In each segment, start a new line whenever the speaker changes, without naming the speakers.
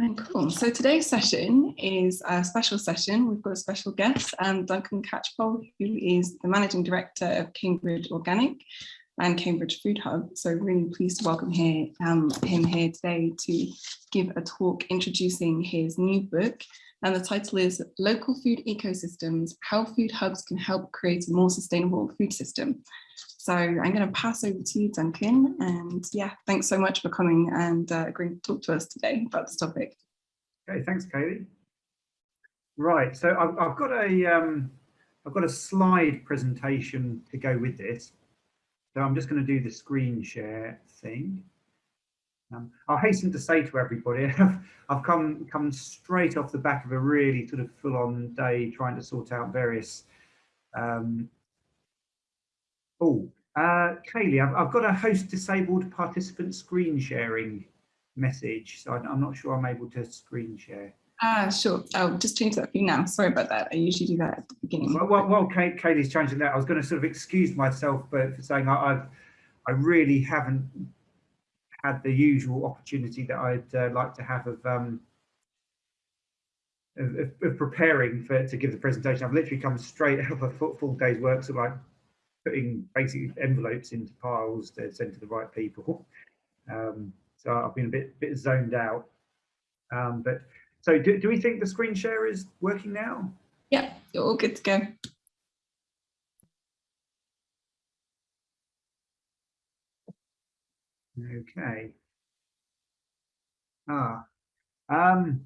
And cool. So today's session is a special session. We've got a special guest, um, Duncan Catchpole, who is the Managing Director of Cambridge Organic and Cambridge Food Hub. So really pleased to welcome here, um, him here today to give a talk introducing his new book. And the title is Local Food Ecosystems, How Food Hubs Can Help Create a More Sustainable Food System. So I'm going to pass over to you, Duncan. And yeah, thanks so much for coming and uh, agreeing to talk to us today about this topic.
Okay, thanks, Kaylee. Right, so I've, I've got a um, I've got a slide presentation to go with this. So I'm just going to do the screen share thing. Um, I'll hasten to say to everybody, I've come come straight off the back of a really sort of full-on day trying to sort out various um, Oh, uh, Kaylee, I've, I've, got a host disabled participant screen sharing message, so I'm not sure I'm able to screen share.
Ah, uh, sure. I'll just change that for you now. Sorry about that. I usually do that at the beginning.
Well, well, well Kay, Kaylee's changing that. I was going to sort of excuse myself but for saying I, I've, I really haven't had the usual opportunity that I'd uh, like to have of, um, of, of, preparing for to give the presentation. I've literally come straight out of a full day's work, so like putting basically envelopes into piles to send to the right people. Um, so I've been a bit bit zoned out. Um, but so do, do we think the screen share is working now?
Yeah, you're all good to go.
Okay. Ah, um,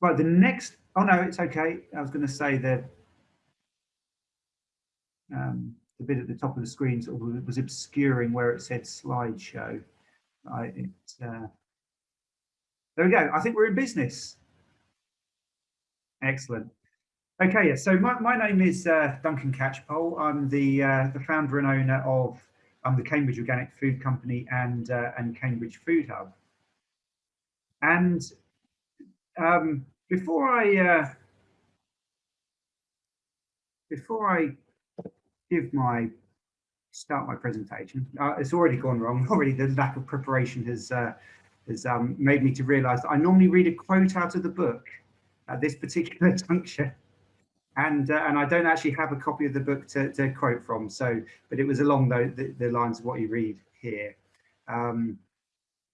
right. The next. Oh no, it's okay. I was going to say that. Um, the bit at the top of the screen sort of was obscuring where it said slideshow. I, it, uh, there we go. I think we're in business. Excellent. Okay, yeah, so my, my name is uh, Duncan Catchpole. I'm the uh, the founder and owner of um, the Cambridge Organic Food Company and uh, and Cambridge Food Hub. And um, before I uh, before I give my start my presentation. Uh, it's already gone wrong. Already, the lack of preparation has uh, has um, made me to realise that I normally read a quote out of the book at this particular juncture, and uh, and I don't actually have a copy of the book to, to quote from. So, but it was along the, the, the lines of what you read here. Um,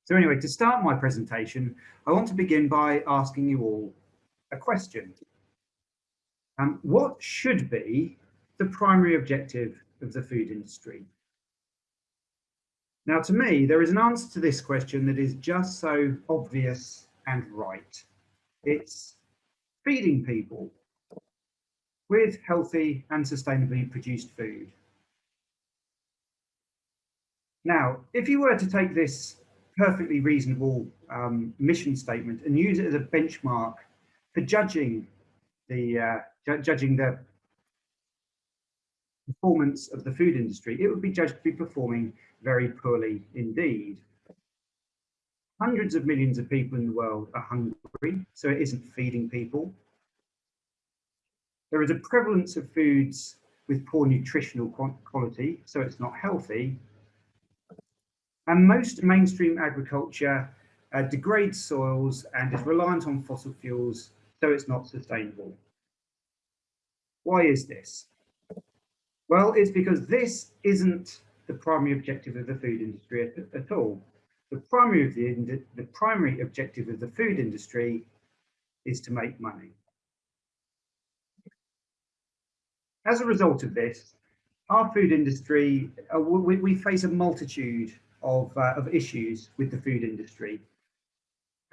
so anyway, to start my presentation, I want to begin by asking you all a question. Um, what should be the primary objective of the food industry? Now, to me, there is an answer to this question that is just so obvious and right. It's feeding people with healthy and sustainably produced food. Now, if you were to take this perfectly reasonable um, mission statement and use it as a benchmark for judging the uh, judging the performance of the food industry, it would be judged to be performing very poorly indeed. Hundreds of millions of people in the world are hungry, so it isn't feeding people. There is a prevalence of foods with poor nutritional quality, so it's not healthy. And most mainstream agriculture uh, degrades soils and is reliant on fossil fuels, so it's not sustainable. Why is this? Well, it's because this isn't the primary objective of the food industry at, at all. The primary, the, the primary objective of the food industry is to make money. As a result of this, our food industry, uh, we, we, face a multitude of, uh, of issues with the food industry.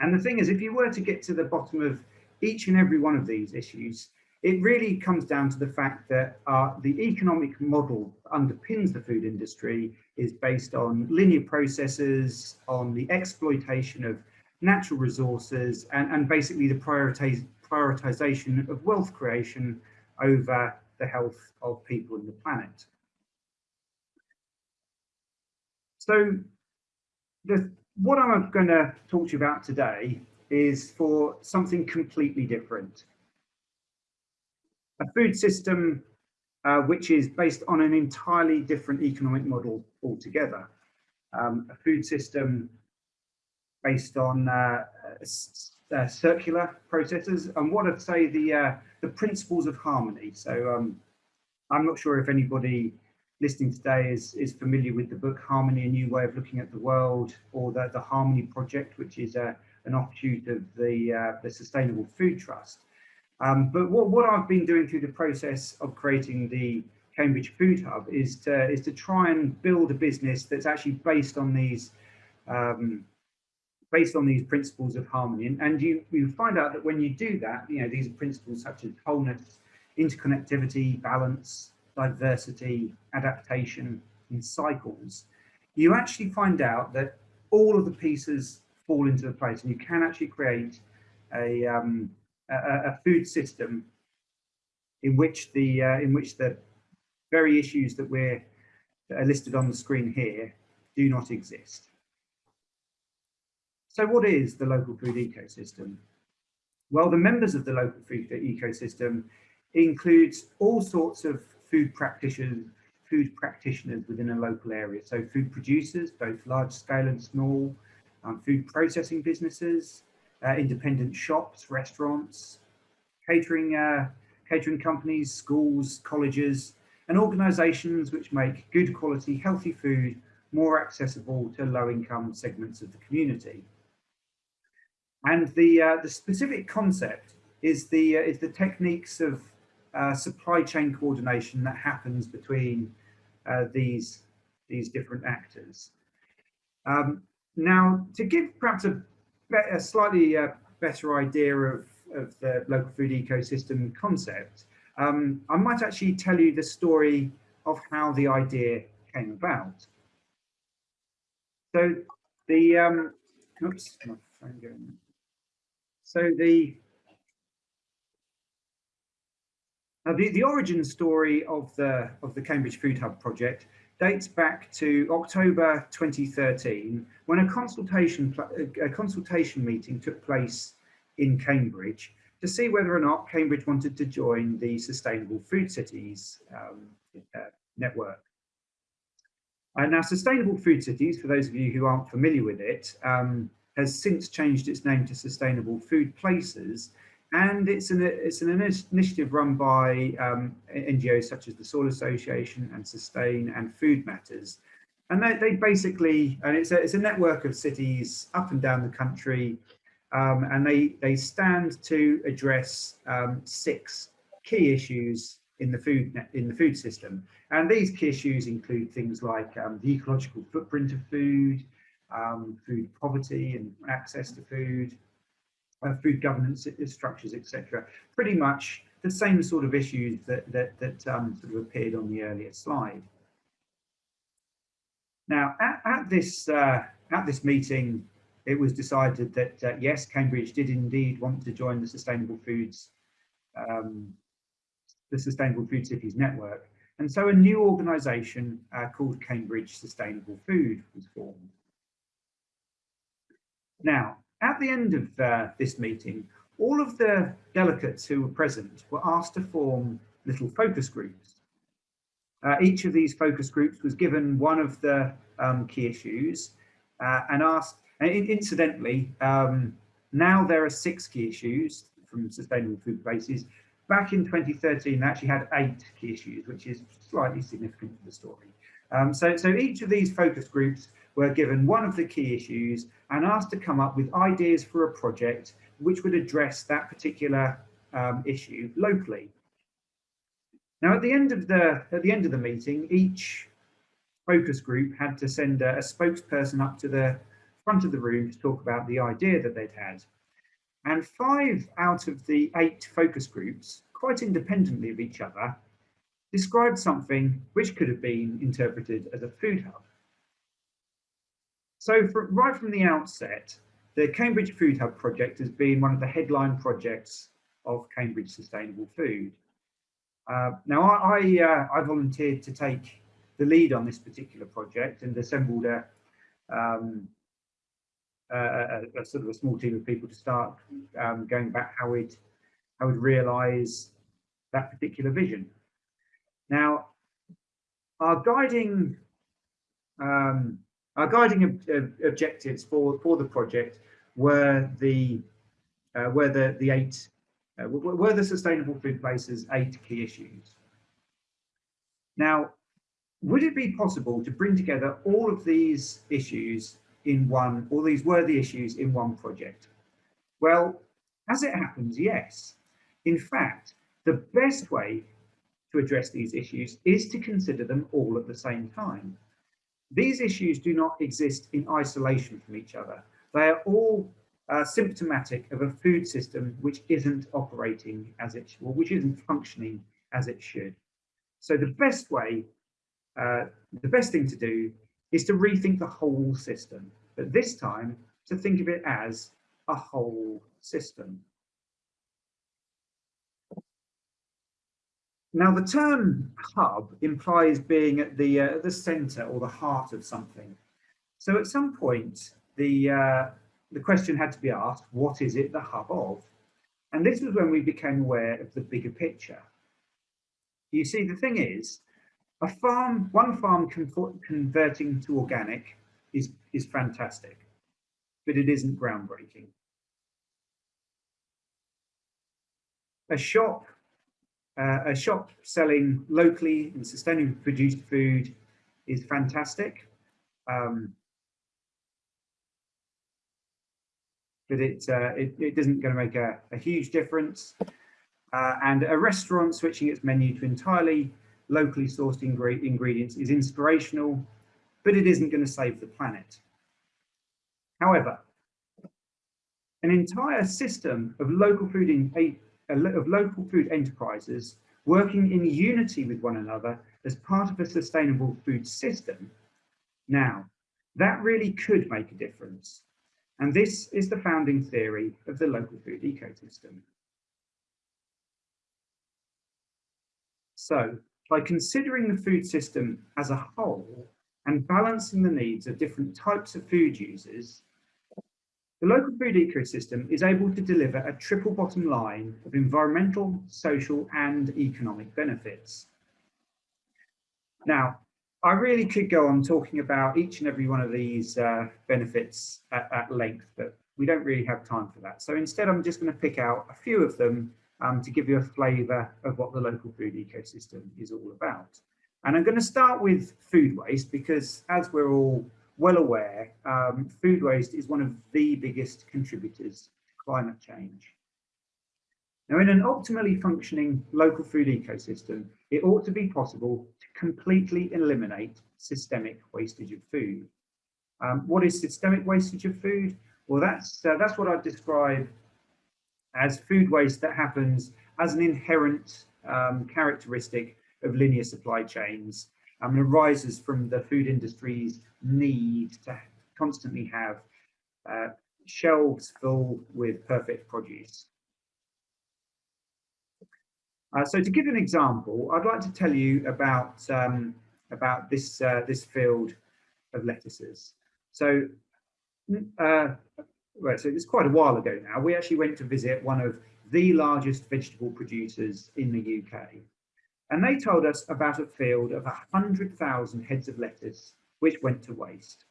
And the thing is, if you were to get to the bottom of each and every one of these issues, it really comes down to the fact that uh, the economic model underpins the food industry is based on linear processes, on the exploitation of natural resources, and, and basically the prioritization of wealth creation over the health of people and the planet. So the, what I'm going to talk to you about today is for something completely different a food system uh, which is based on an entirely different economic model altogether. Um, a food system based on uh, uh, circular processes and what I'd say the uh, the principles of harmony. So um, I'm not sure if anybody listening today is is familiar with the book Harmony: A New Way of Looking at the World, or the the Harmony Project, which is a an offshoot of the uh, the Sustainable Food Trust. Um, but what, what I've been doing through the process of creating the Cambridge Food Hub is to, is to try and build a business that's actually based on these um, based on these principles of harmony. And, and you, you find out that when you do that, you know, these are principles such as wholeness, interconnectivity, balance, diversity, adaptation, and cycles, you actually find out that all of the pieces fall into the place and you can actually create a, um, a, a, food system in which the uh, in which the very issues that we're that are listed on the screen here do not exist. So what is the local food ecosystem? Well, the members of the local food ecosystem includes all sorts of food practitioners, food practitioners within a local area. So food producers, both large scale and small, um, food processing businesses, uh, independent shops, restaurants, catering, uh, catering companies, schools, colleges, and organisations which make good quality, healthy food more accessible to low income segments of the community. And the, uh, the specific concept is the, uh, is the techniques of uh, supply chain coordination that happens between uh, these, these different actors. Um, now, to give perhaps a, a slightly uh, better idea of, of the local food ecosystem concept, um, I might actually tell you the story of how the idea came about. So the, um, oops, my phone going. So the, uh, the the origin story of the of the Cambridge Food Hub project dates back to October 2013 when a consultation a consultation meeting took place in Cambridge to see whether or not Cambridge wanted to join the Sustainable Food Cities um, uh, network. And now Sustainable Food Cities, for those of you who aren't familiar with it, um, has since changed its name to Sustainable Food Places. And it's an, it's an initiative run by um, NGOs such as the Soil Association and Sustain and Food Matters. And they, they basically, and it's a, it's a network of cities up and down the country, um, and they, they stand to address um, six key issues in the food in the food system. And these key issues include things like um, the ecological footprint of food, um, food poverty and access to food, uh, food governance structures, etc. Pretty much the same sort of issues that that, that um, sort of appeared on the earlier slide. Now, at, at this uh, at this meeting, it was decided that uh, yes, Cambridge did indeed want to join the Sustainable Foods, um, the Sustainable Food Cities Network, and so a new organisation uh, called Cambridge Sustainable Food was formed. Now, at the end of uh, this meeting, all of the delegates who were present were asked to form little focus groups. Uh, each of these focus groups was given one of the um, key issues uh, and asked, and incidentally, um, now there are six key issues from Sustainable Food Places. Back in 2013, they actually had eight key issues, which is slightly significant to the story. Um, so, so each of these focus groups were given one of the key issues and asked to come up with ideas for a project which would address that particular um, issue locally. Now, at the end of the at the end of the meeting, each focus group had to send a, a spokesperson up to the front of the room to talk about the idea that they'd had. And five out of the eight focus groups, quite independently of each other, described something which could have been interpreted as a food hub. So for, right from the outset, the Cambridge Food Hub project has been one of the headline projects of Cambridge Sustainable Food. Uh, now, I, I, uh, I, volunteered to take the lead on this particular project and assembled a, um, a, a, a sort of a small team of people to start um, going back how we'd, how we'd realise that particular vision. Now, our guiding um, our guiding ob objectives for, for the project were the uh, were the, the eight, uh, were the sustainable food places eight key issues. Now, would it be possible to bring together all of these issues in one, all these worthy issues in one project? Well, as it happens, yes. In fact, the best way to address these issues is to consider them all at the same time. These issues do not exist in isolation from each other. They are all uh, symptomatic of a food system which isn't operating as it or which isn't functioning as it should. So the best way, uh, the best thing to do is to rethink the whole system, but this time to think of it as a whole system. Now, the term hub implies being at the, uh, the center or the heart of something. So at some point, the, uh, the question had to be asked, what is it the hub of? And this was when we became aware of the bigger picture. You see, the thing is, a farm, one farm converting to organic is, is fantastic, but it isn't groundbreaking. A shop uh, a shop selling locally and sustainably produced food is fantastic. Um, but it, uh, it, it, isn't going to make a, a huge difference. Uh, and a restaurant switching its menu to entirely locally sourced ingre ingredients is inspirational, but it isn't going to save the planet. However, an entire system of local food in, of local food enterprises working in unity with one another as part of a sustainable food system. Now, that really could make a difference. And this is the founding theory of the local food ecosystem. So by considering the food system as a whole and balancing the needs of different types of food users, the local food ecosystem is able to deliver a triple bottom line of environmental, social and economic benefits. Now, I really could go on talking about each and every one of these uh, benefits at, at, length, but we don't really have time for that. So instead, I'm just going to pick out a few of them um, to give you a flavour of what the local food ecosystem is all about. And I'm going to start with food waste because as we're all well aware, um, food waste is one of the biggest contributors to climate change. Now, in an optimally functioning local food ecosystem, it ought to be possible to completely eliminate systemic wastage of food. Um, what is systemic wastage of food? Well, that's, uh, that's what I describe as food waste that happens as an inherent um, characteristic of linear supply chains and arises from the food industry's need to constantly have uh, shelves full with perfect produce. Uh, so to give an example, I'd like to tell you about um, about this uh, this field of lettuces. So, uh, well, so it's quite a while ago now. We actually went to visit one of the largest vegetable producers in the UK, and they told us about a field of 100,000 heads of lettuce which went to waste.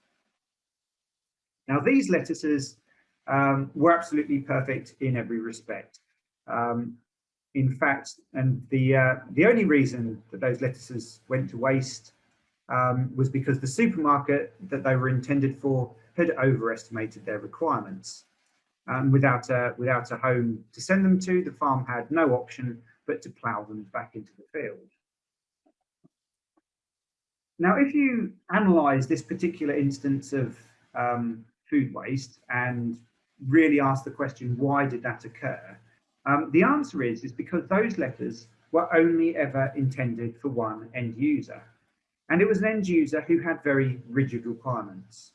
Now these lettuces um, were absolutely perfect in every respect. Um, in fact, and the uh, the only reason that those lettuces went to waste um, was because the supermarket that they were intended for had overestimated their requirements. Um, without a without a home to send them to, the farm had no option but to plough them back into the field. Now, if you analyze this particular instance of um, food waste and really ask the question, why did that occur? Um, the answer is, is because those letters were only ever intended for one end user. And it was an end user who had very rigid requirements.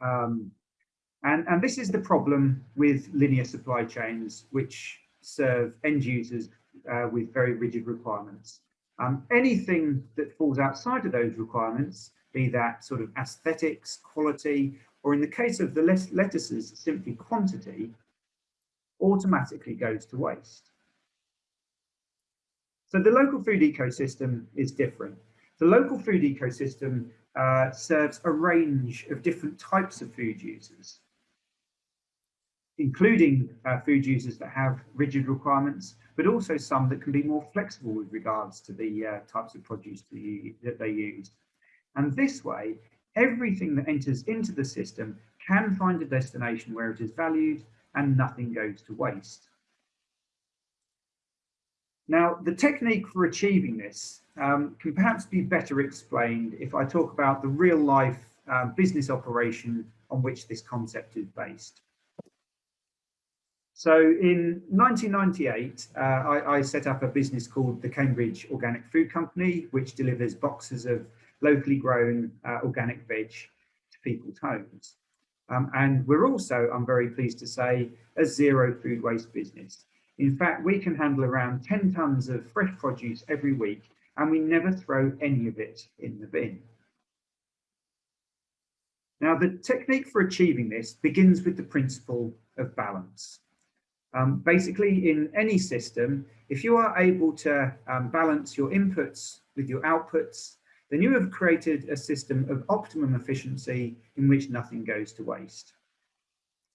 Um, and, and this is the problem with linear supply chains, which serve end users uh, with very rigid requirements. Um, anything that falls outside of those requirements, be that sort of aesthetics, quality, or in the case of the lettuces, simply quantity, automatically goes to waste. So the local food ecosystem is different. The local food ecosystem uh, serves a range of different types of food users. Including uh, food users that have rigid requirements, but also some that can be more flexible with regards to the uh, types of produce that, you, that they use. And this way, everything that enters into the system can find a destination where it is valued and nothing goes to waste. Now, the technique for achieving this um, can perhaps be better explained if I talk about the real life um, business operation on which this concept is based. So in 1998, uh, I, I, set up a business called the Cambridge Organic Food Company, which delivers boxes of locally grown uh, organic veg to people's homes. Um, and we're also, I'm very pleased to say, a zero food waste business. In fact, we can handle around 10 tons of fresh produce every week and we never throw any of it in the bin. Now, the technique for achieving this begins with the principle of balance. Um, basically, in any system, if you are able to um, balance your inputs with your outputs, then you have created a system of optimum efficiency in which nothing goes to waste.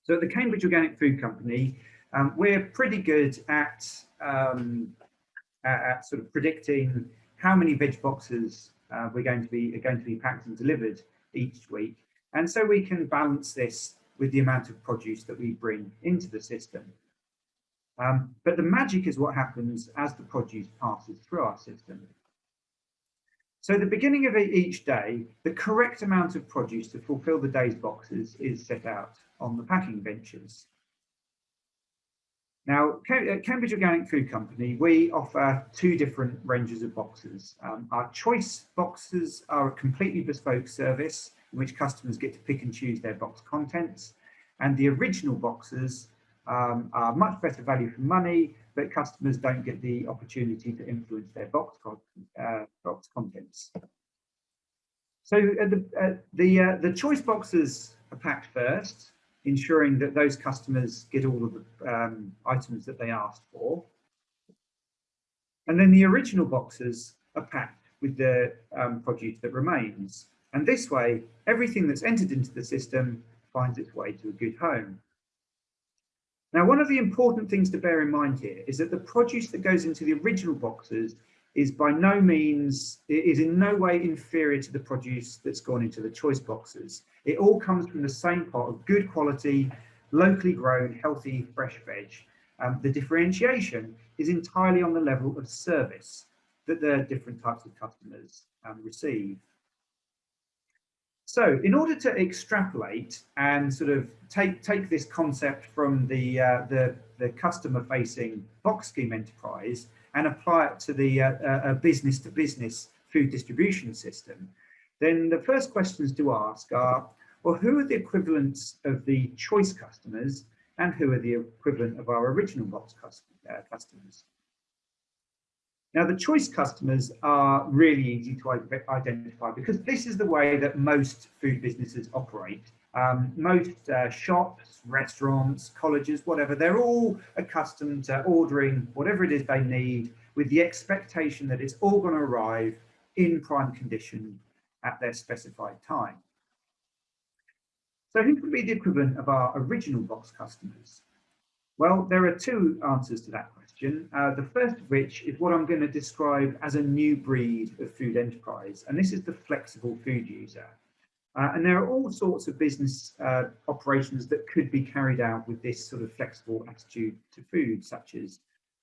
So at the Cambridge Organic Food Company, um, we're pretty good at, um, at, sort of predicting how many veg boxes uh, we're going to be are going to be packed and delivered each week. And so we can balance this with the amount of produce that we bring into the system. Um, but the magic is what happens as the produce passes through our system. So the beginning of each day, the correct amount of produce to fulfill the day's boxes is set out on the packing benches. Now, at Cambridge Organic Food Company, we offer two different ranges of boxes. Um, our choice boxes are a completely bespoke service in which customers get to pick and choose their box contents. And the original boxes um, are much better value for money, but customers don't get the opportunity to influence their box, uh, box contents. So uh, the, uh, the, uh, the choice boxes are packed first, ensuring that those customers get all of the um, items that they asked for. And then the original boxes are packed with the um, produce that remains. And this way, everything that's entered into the system finds its way to a good home. Now, one of the important things to bear in mind here is that the produce that goes into the original boxes is by no means, is in no way inferior to the produce that's gone into the choice boxes. It all comes from the same pot of good quality, locally grown, healthy, fresh veg. Um, the differentiation is entirely on the level of service that the different types of customers um, receive. So in order to extrapolate and sort of take, take this concept from the, uh, the, the customer facing box scheme enterprise and apply it to the uh, business to business food distribution system, then the first questions to ask are, well, who are the equivalents of the choice customers and who are the equivalent of our original box uh, customers? Now, the choice customers are really easy to identify because this is the way that most food businesses operate. Um, most uh, shops, restaurants, colleges, whatever, they're all accustomed to ordering whatever it is they need with the expectation that it's all going to arrive in prime condition at their specified time. So who could be the equivalent of our original box customers? Well, there are two answers to that question question. Uh, the first of which is what I'm going to describe as a new breed of food enterprise, and this is the flexible food user. Uh, and there are all sorts of business uh, operations that could be carried out with this sort of flexible attitude to food, such as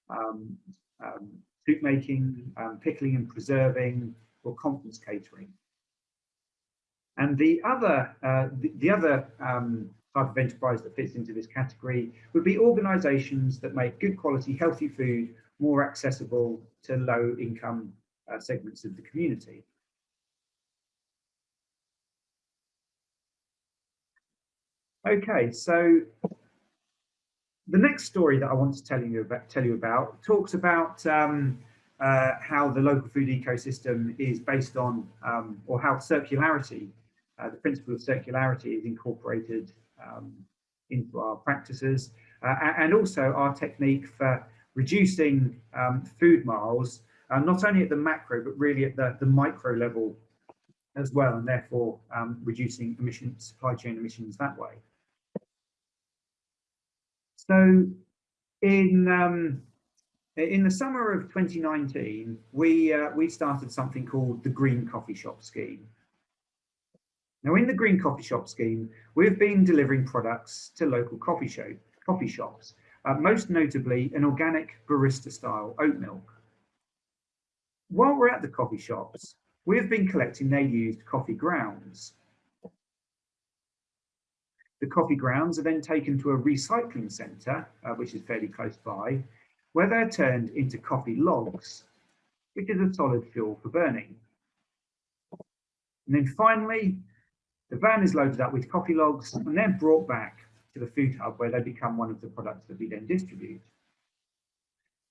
um, um, soup making, um, pickling and preserving, or conference catering. And the other, uh, the, the, other um, type of enterprise that fits into this category would be organizations that make good quality, healthy food more accessible to low income uh, segments of the community. Okay, so the next story that I want to tell you about, tell you about talks about um, uh, how the local food ecosystem is based on, um, or how circularity, uh, the principle of circularity is incorporated um, into our practices uh, and also our technique for reducing um, food miles, uh, not only at the macro, but really at the, the micro level as well, and therefore um, reducing emissions, supply chain emissions that way. So in um, in the summer of 2019, we uh, we started something called the Green Coffee Shop Scheme. Now, in the Green Coffee Shop Scheme, we've been delivering products to local coffee shop coffee shops, uh, most notably an organic barista-style oat milk. While we're at the coffee shops, we've been collecting their used coffee grounds. The coffee grounds are then taken to a recycling centre, uh, which is fairly close by, where they're turned into coffee logs, which is a solid fuel for burning. And then finally, the van is loaded up with coffee logs and then brought back to the food hub where they become one of the products that we then distribute.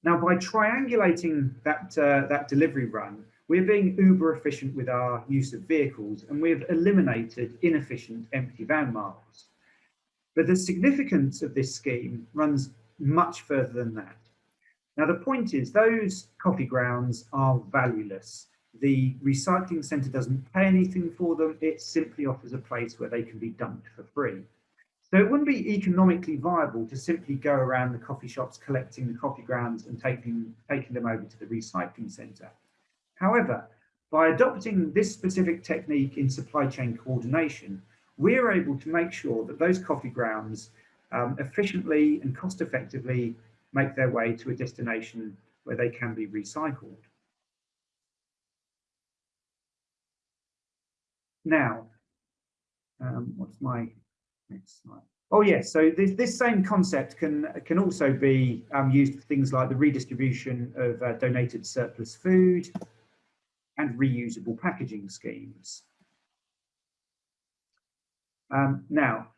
Now, by triangulating that, uh, that delivery run, we're being uber efficient with our use of vehicles and we've eliminated inefficient empty van miles. But the significance of this scheme runs much further than that. Now, the point is those coffee grounds are valueless. The recycling centre doesn't pay anything for them. It simply offers a place where they can be dumped for free. So it wouldn't be economically viable to simply go around the coffee shops collecting the coffee grounds and taking, taking them over to the recycling centre. However, by adopting this specific technique in supply chain coordination, we're able to make sure that those coffee grounds um, efficiently and cost effectively make their way to a destination where they can be recycled. Now, um, what's my next slide? Oh yes, so this, this same concept can can also be um, used for things like the redistribution of uh, donated surplus food and reusable packaging schemes. Um, now,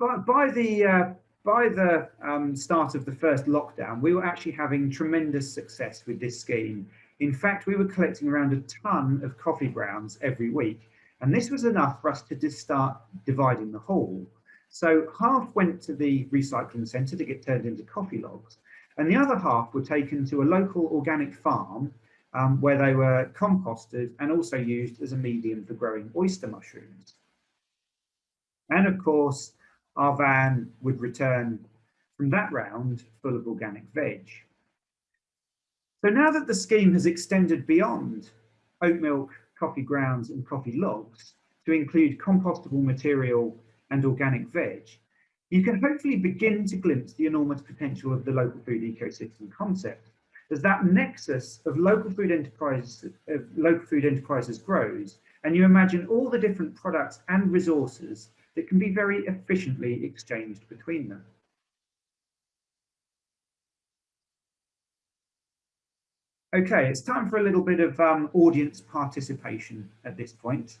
by, by the uh, by the um, start of the first lockdown, we were actually having tremendous success with this scheme. In fact, we were collecting around a ton of coffee grounds every week, and this was enough for us to just start dividing the haul. So half went to the recycling centre to get turned into coffee logs, and the other half were taken to a local organic farm um, where they were composted and also used as a medium for growing oyster mushrooms. And of course, our van would return from that round full of organic veg. So now that the scheme has extended beyond oat milk, coffee grounds and coffee logs to include compostable material and organic veg, you can hopefully begin to glimpse the enormous potential of the local food ecosystem concept as that nexus of local food enterprises of local food enterprises grows and you imagine all the different products and resources that can be very efficiently exchanged between them. Okay, it's time for a little bit of um, audience participation at this point.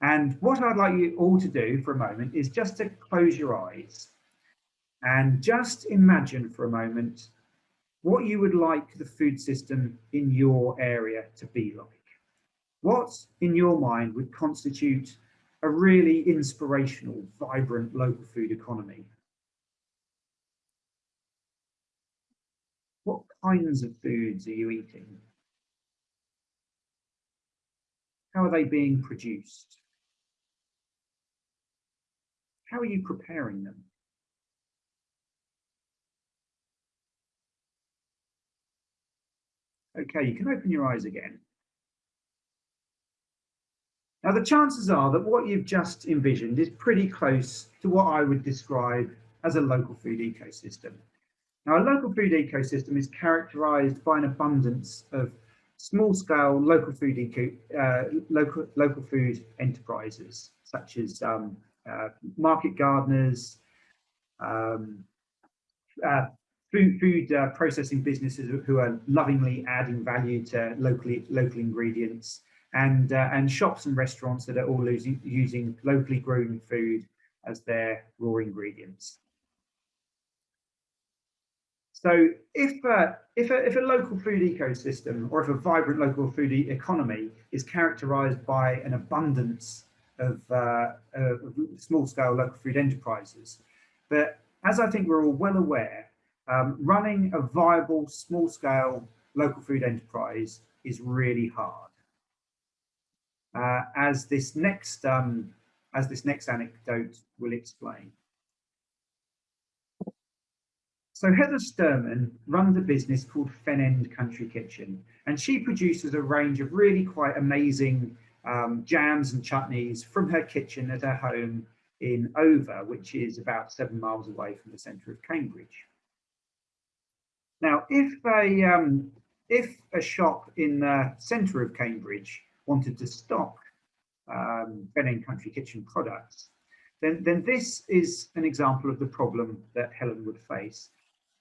And what I'd like you all to do for a moment is just to close your eyes and just imagine for a moment what you would like the food system in your area to be like. What in your mind would constitute a really inspirational, vibrant local food economy. What kinds of foods are you eating? How are they being produced? How are you preparing them? Okay, you can open your eyes again. Now, the chances are that what you've just envisioned is pretty close to what I would describe as a local food ecosystem. Now, a local food ecosystem is characterized by an abundance of small scale local food eco, uh, local, local food enterprises, such as um, uh, market gardeners, um, uh, food, food uh, processing businesses who are lovingly adding value to locally local ingredients, and uh, and shops and restaurants that are all losing, using locally grown food as their raw ingredients. So if uh, if, a, if a local food ecosystem or if a vibrant local food e economy is characterized by an abundance of, uh, of small scale local food enterprises, but as I think we're all well aware, um, running a viable small scale local food enterprise is really hard uh, as this next um, as this next anecdote will explain. So Heather Sturman runs a business called Fen End Country Kitchen, and she produces a range of really quite amazing um, jams and chutneys from her kitchen at her home in Over, which is about seven miles away from the centre of Cambridge. Now, if a, um, if a shop in the centre of Cambridge wanted to stock um, Fen Country Kitchen products, then, then this is an example of the problem that Helen would face.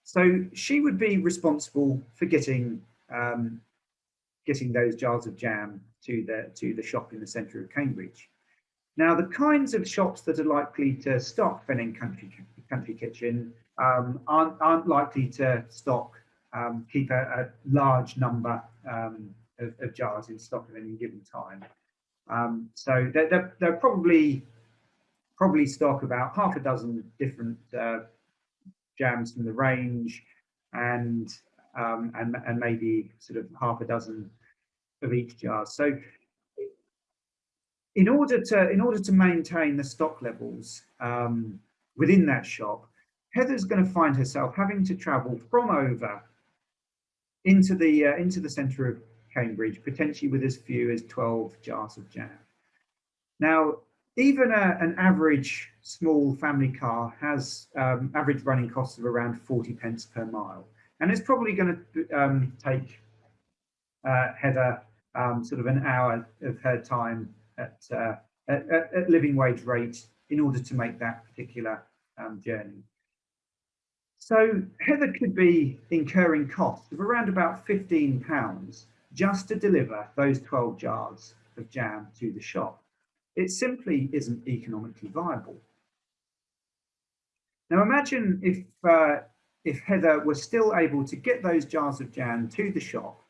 So she would be responsible for getting um, getting those jars of jam to the to the shop in the centre of Cambridge. Now, the kinds of shops that are likely to stock Fen Country Country Kitchen um, aren't aren't likely to stock um, keep a, a, large number um, of, of, jars in stock at any given time. Um, so they're, they're, probably probably stock about half a dozen different uh, jams from the range and, um, and and maybe sort of half a dozen of each jar. So in order to in order to maintain the stock levels um, within that shop, Heather's going to find herself having to travel from over into the uh, into the centre of Cambridge, potentially with as few as 12 jars of jam. Now, even a, an average small family car has um, average running costs of around 40 pence per mile. And it's probably going to um, take uh, Heather um, sort of an hour of her time at, uh, at, at, living wage rate in order to make that particular um, journey. So Heather could be incurring costs of around about 15 pounds just to deliver those 12 jars of jam to the shop. It simply isn't economically viable. Now imagine if, uh, if Heather was still able to get those jars of jam to the shop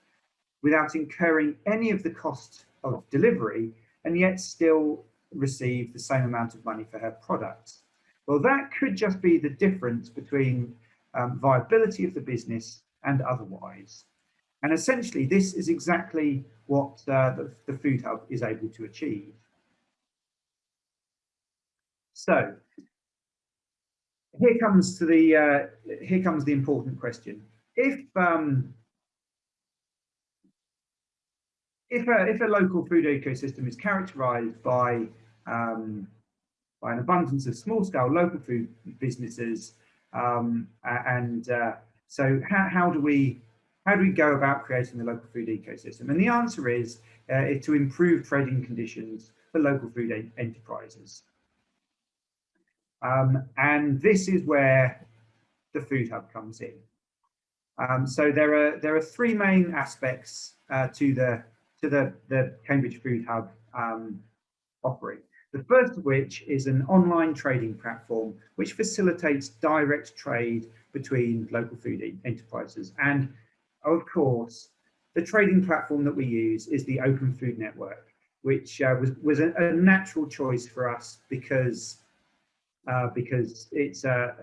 without incurring any of the cost of delivery and yet still receive the same amount of money for her products. Well, that could just be the difference between um, viability of the business and otherwise. And essentially, this is exactly what uh, the, the Food Hub is able to achieve. So here comes to the uh, here comes the important question. If um, if a if a local food ecosystem is characterized by um, by an abundance of small scale local food businesses um, and uh, so how, how do we how do we go about creating the local food ecosystem and the answer is uh, to improve trading conditions for local food enterprises um, and this is where the Food Hub comes in. Um, so there are there are three main aspects uh, to the to the the Cambridge Food Hub um, offering. The first of which is an online trading platform which facilitates direct trade between local food enterprises. And of course, the trading platform that we use is the Open Food Network, which uh, was was a, a, natural choice for us because uh, because it's uh,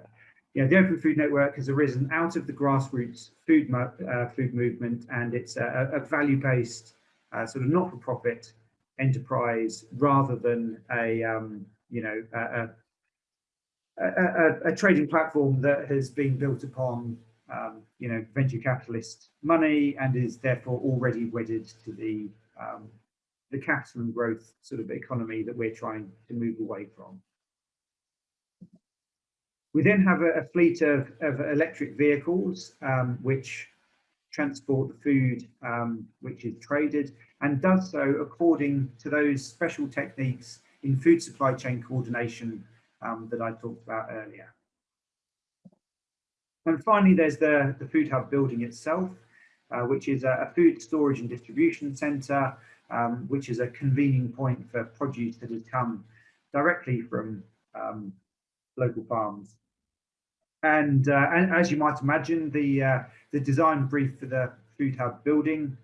you know, the Open Food Network has arisen out of the grassroots food uh, food movement, and it's a, a value-based uh, sort of not-for-profit enterprise rather than a um, you know a, a, a, trading platform that has been built upon um, you know venture capitalist money and is therefore already wedded to the um, the capital and growth sort of economy that we're trying to move away from. We then have a, a fleet of, of, electric vehicles um, which transport the food um, which is traded and does so according to those special techniques in food supply chain coordination um, that I talked about earlier. And finally, there's the, the Food Hub building itself, uh, which is a, a, food storage and distribution centre, um, which is a convening point for produce that has come directly from um, local farms. And, uh, and as you might imagine, the, uh, the design brief for the Food Hub building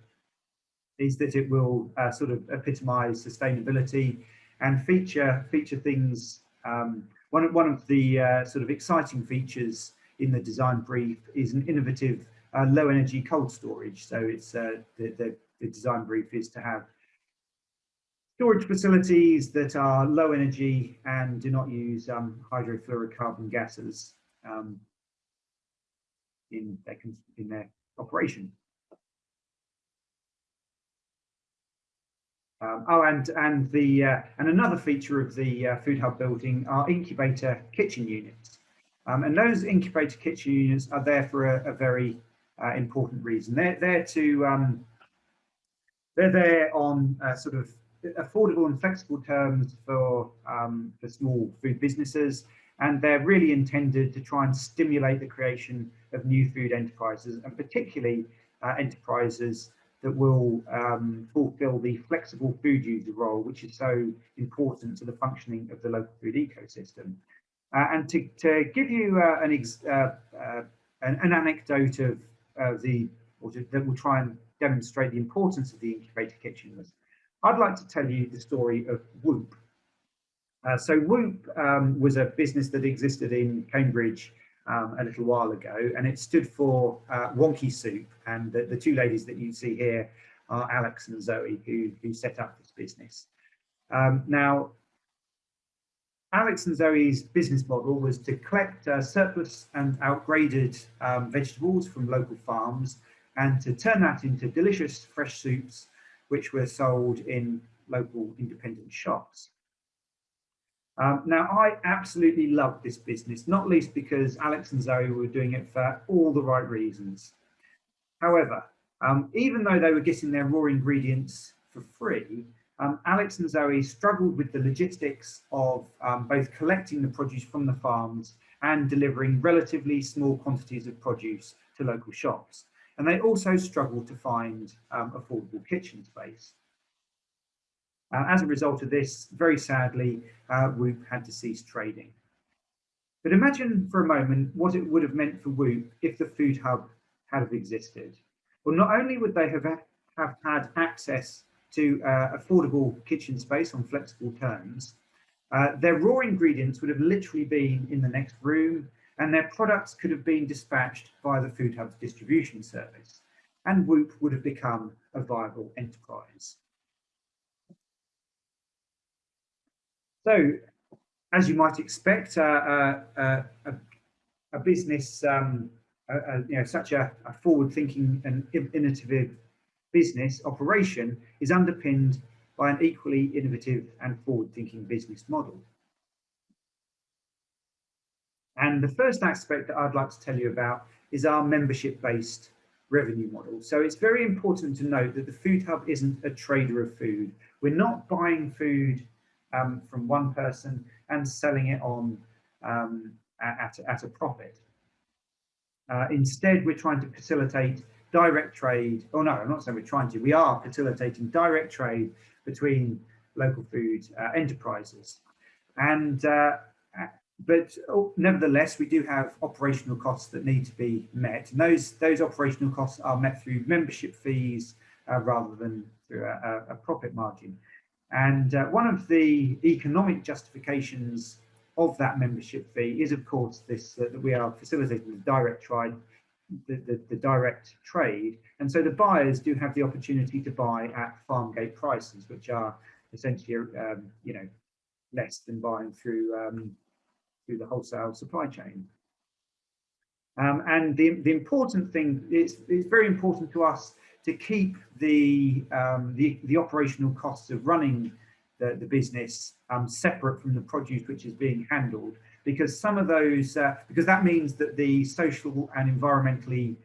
is that it will uh, sort of epitomise sustainability and feature feature things. Um, one, of, one of the uh, sort of exciting features in the design brief is an innovative uh, low energy cold storage. So it's uh, the, the, the design brief is to have storage facilities that are low energy and do not use um, hydrofluorocarbon gases. Um, in their, in their operation. Um, oh, and and the uh, and another feature of the uh, Food Hub building are incubator kitchen units, um, and those incubator kitchen units are there for a, a very uh, important reason. They're there to um, they're there on uh, sort of affordable and flexible terms for um, for small food businesses, and they're really intended to try and stimulate the creation of new food enterprises, and particularly uh, enterprises that will um, fulfill the flexible food user role, which is so important to the functioning of the local food ecosystem. Uh, and to, to give you uh, an, uh, uh, an, an, anecdote of the, or to, that will try and demonstrate the importance of the incubator kitchens, I'd like to tell you the story of Whoop. Uh, so Whoop um, was a business that existed in Cambridge um, a little while ago, and it stood for uh, Wonky Soup. And the, the, two ladies that you see here are Alex and Zoe, who, who set up this business. Um, now, Alex and Zoe's business model was to collect uh, surplus and outgraded um, vegetables from local farms and to turn that into delicious fresh soups, which were sold in local independent shops. Um, now, I absolutely loved this business, not least because Alex and Zoe were doing it for all the right reasons. However, um, even though they were getting their raw ingredients for free, um, Alex and Zoe struggled with the logistics of um, both collecting the produce from the farms and delivering relatively small quantities of produce to local shops. And they also struggled to find um, affordable kitchen space. Uh, as a result of this, very sadly, uh, Whoop had to cease trading. But imagine for a moment what it would have meant for Whoop if the Food Hub had have existed. Well, not only would they have, have had access to uh, affordable kitchen space on flexible terms, uh, their raw ingredients would have literally been in the next room and their products could have been dispatched by the Food Hub's distribution service and Whoop would have become a viable enterprise. So, as you might expect, uh, uh, uh, a, business, um, you know, such a, a forward-thinking and innovative business operation is underpinned by an equally innovative and forward-thinking business model. And the first aspect that I'd like to tell you about is our membership-based revenue model. So it's very important to note that the Food Hub isn't a trader of food. We're not buying food um, from one person and selling it on um, at, at a profit. Uh, instead, we're trying to facilitate direct trade. Oh no, I'm not saying we're trying to. We are facilitating direct trade between local food uh, enterprises. And uh, but oh, nevertheless, we do have operational costs that need to be met. And those those operational costs are met through membership fees uh, rather than through a, a profit margin. And uh, one of the economic justifications of that membership fee is, of course, this uh, that we are facilitating the direct trade, the, the, the, direct trade. And so the buyers do have the opportunity to buy at farm gate prices, which are essentially, um, you know, less than buying through um, through the wholesale supply chain. Um, and the, the important thing it's, it's very important to us to keep the, um, the, the, operational costs of running the, the business um, separate from the produce which is being handled because some of those, uh, because that means that the social and environmentally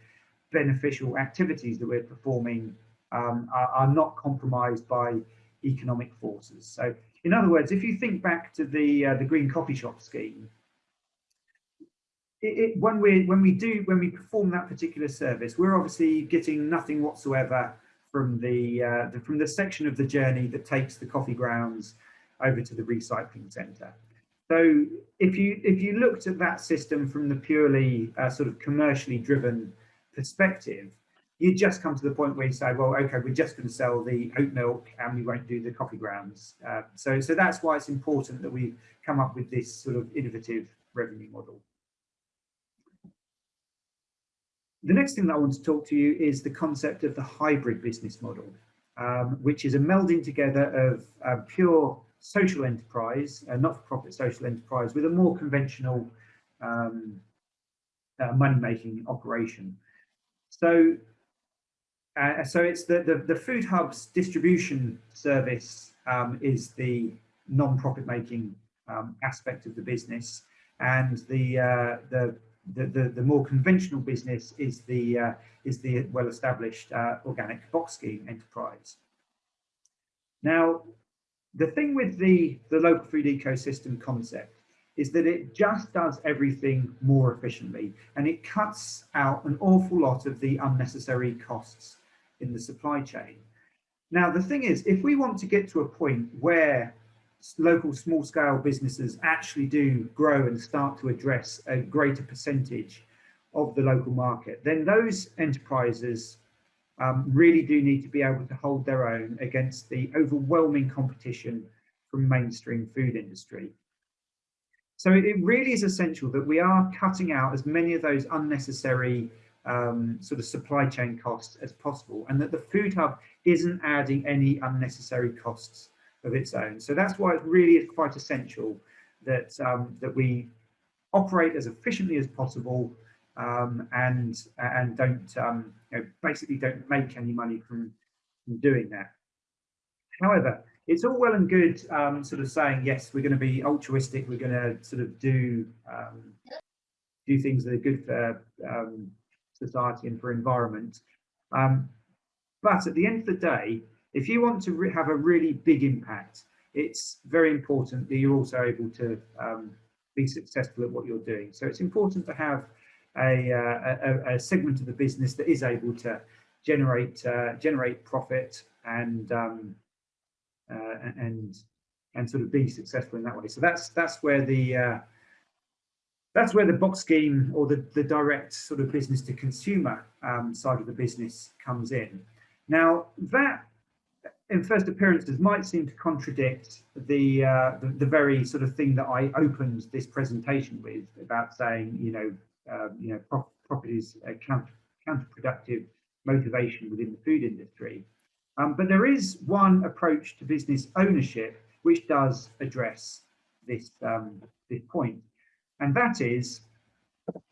beneficial activities that we're performing um, are, are, not compromised by economic forces. So in other words, if you think back to the, uh, the green coffee shop scheme, it, it, when we when we do when we perform that particular service, we're obviously getting nothing whatsoever from the, uh, the from the section of the journey that takes the coffee grounds over to the recycling centre. So if you if you looked at that system from the purely uh, sort of commercially driven perspective, you just come to the point where you say, well, okay, we're just going to sell the oat milk and we won't do the coffee grounds. Uh, so so that's why it's important that we come up with this sort of innovative revenue model. The next thing that I want to talk to you is the concept of the hybrid business model, um, which is a melding together of uh, pure social enterprise, a not-for-profit social enterprise with a more conventional, um, uh, money-making operation. So, uh, so it's the, the, the Food Hub's distribution service um, is the non-profit making um, aspect of the business, and the, uh, the, the, the the more conventional business is the uh, is the well-established uh, organic box scheme enterprise. Now, the thing with the the local food ecosystem concept is that it just does everything more efficiently and it cuts out an awful lot of the unnecessary costs in the supply chain. Now, the thing is, if we want to get to a point where local small scale businesses actually do grow and start to address a greater percentage of the local market, then those enterprises um, really do need to be able to hold their own against the overwhelming competition from mainstream food industry. So it really is essential that we are cutting out as many of those unnecessary um, sort of supply chain costs as possible and that the food hub isn't adding any unnecessary costs of its own. So that's why it really is quite essential that um, that we operate as efficiently as possible um, and and don't um, you know, basically don't make any money from, from doing that. However, it's all well and good um, sort of saying yes, we're going to be altruistic, we're going to sort of do um, do things that are good for um, society and for environment. but at the end of the day, if you want to have a really big impact, it's very important that you're also able to um, be successful at what you're doing. So it's important to have a, uh, a, a, segment of the business that is able to generate uh, generate profit and um, uh, and and sort of be successful in that way. So that's that's where the uh, that's where the box scheme or the, the direct sort of business to consumer um, side of the business comes in. Now that in first appearances might seem to contradict the, uh, the, the very sort of thing that I opened this presentation with about saying you know uh, you know pro properties uh, counter, counterproductive motivation within the food industry. Um, but there is one approach to business ownership which does address this um, this point, and that is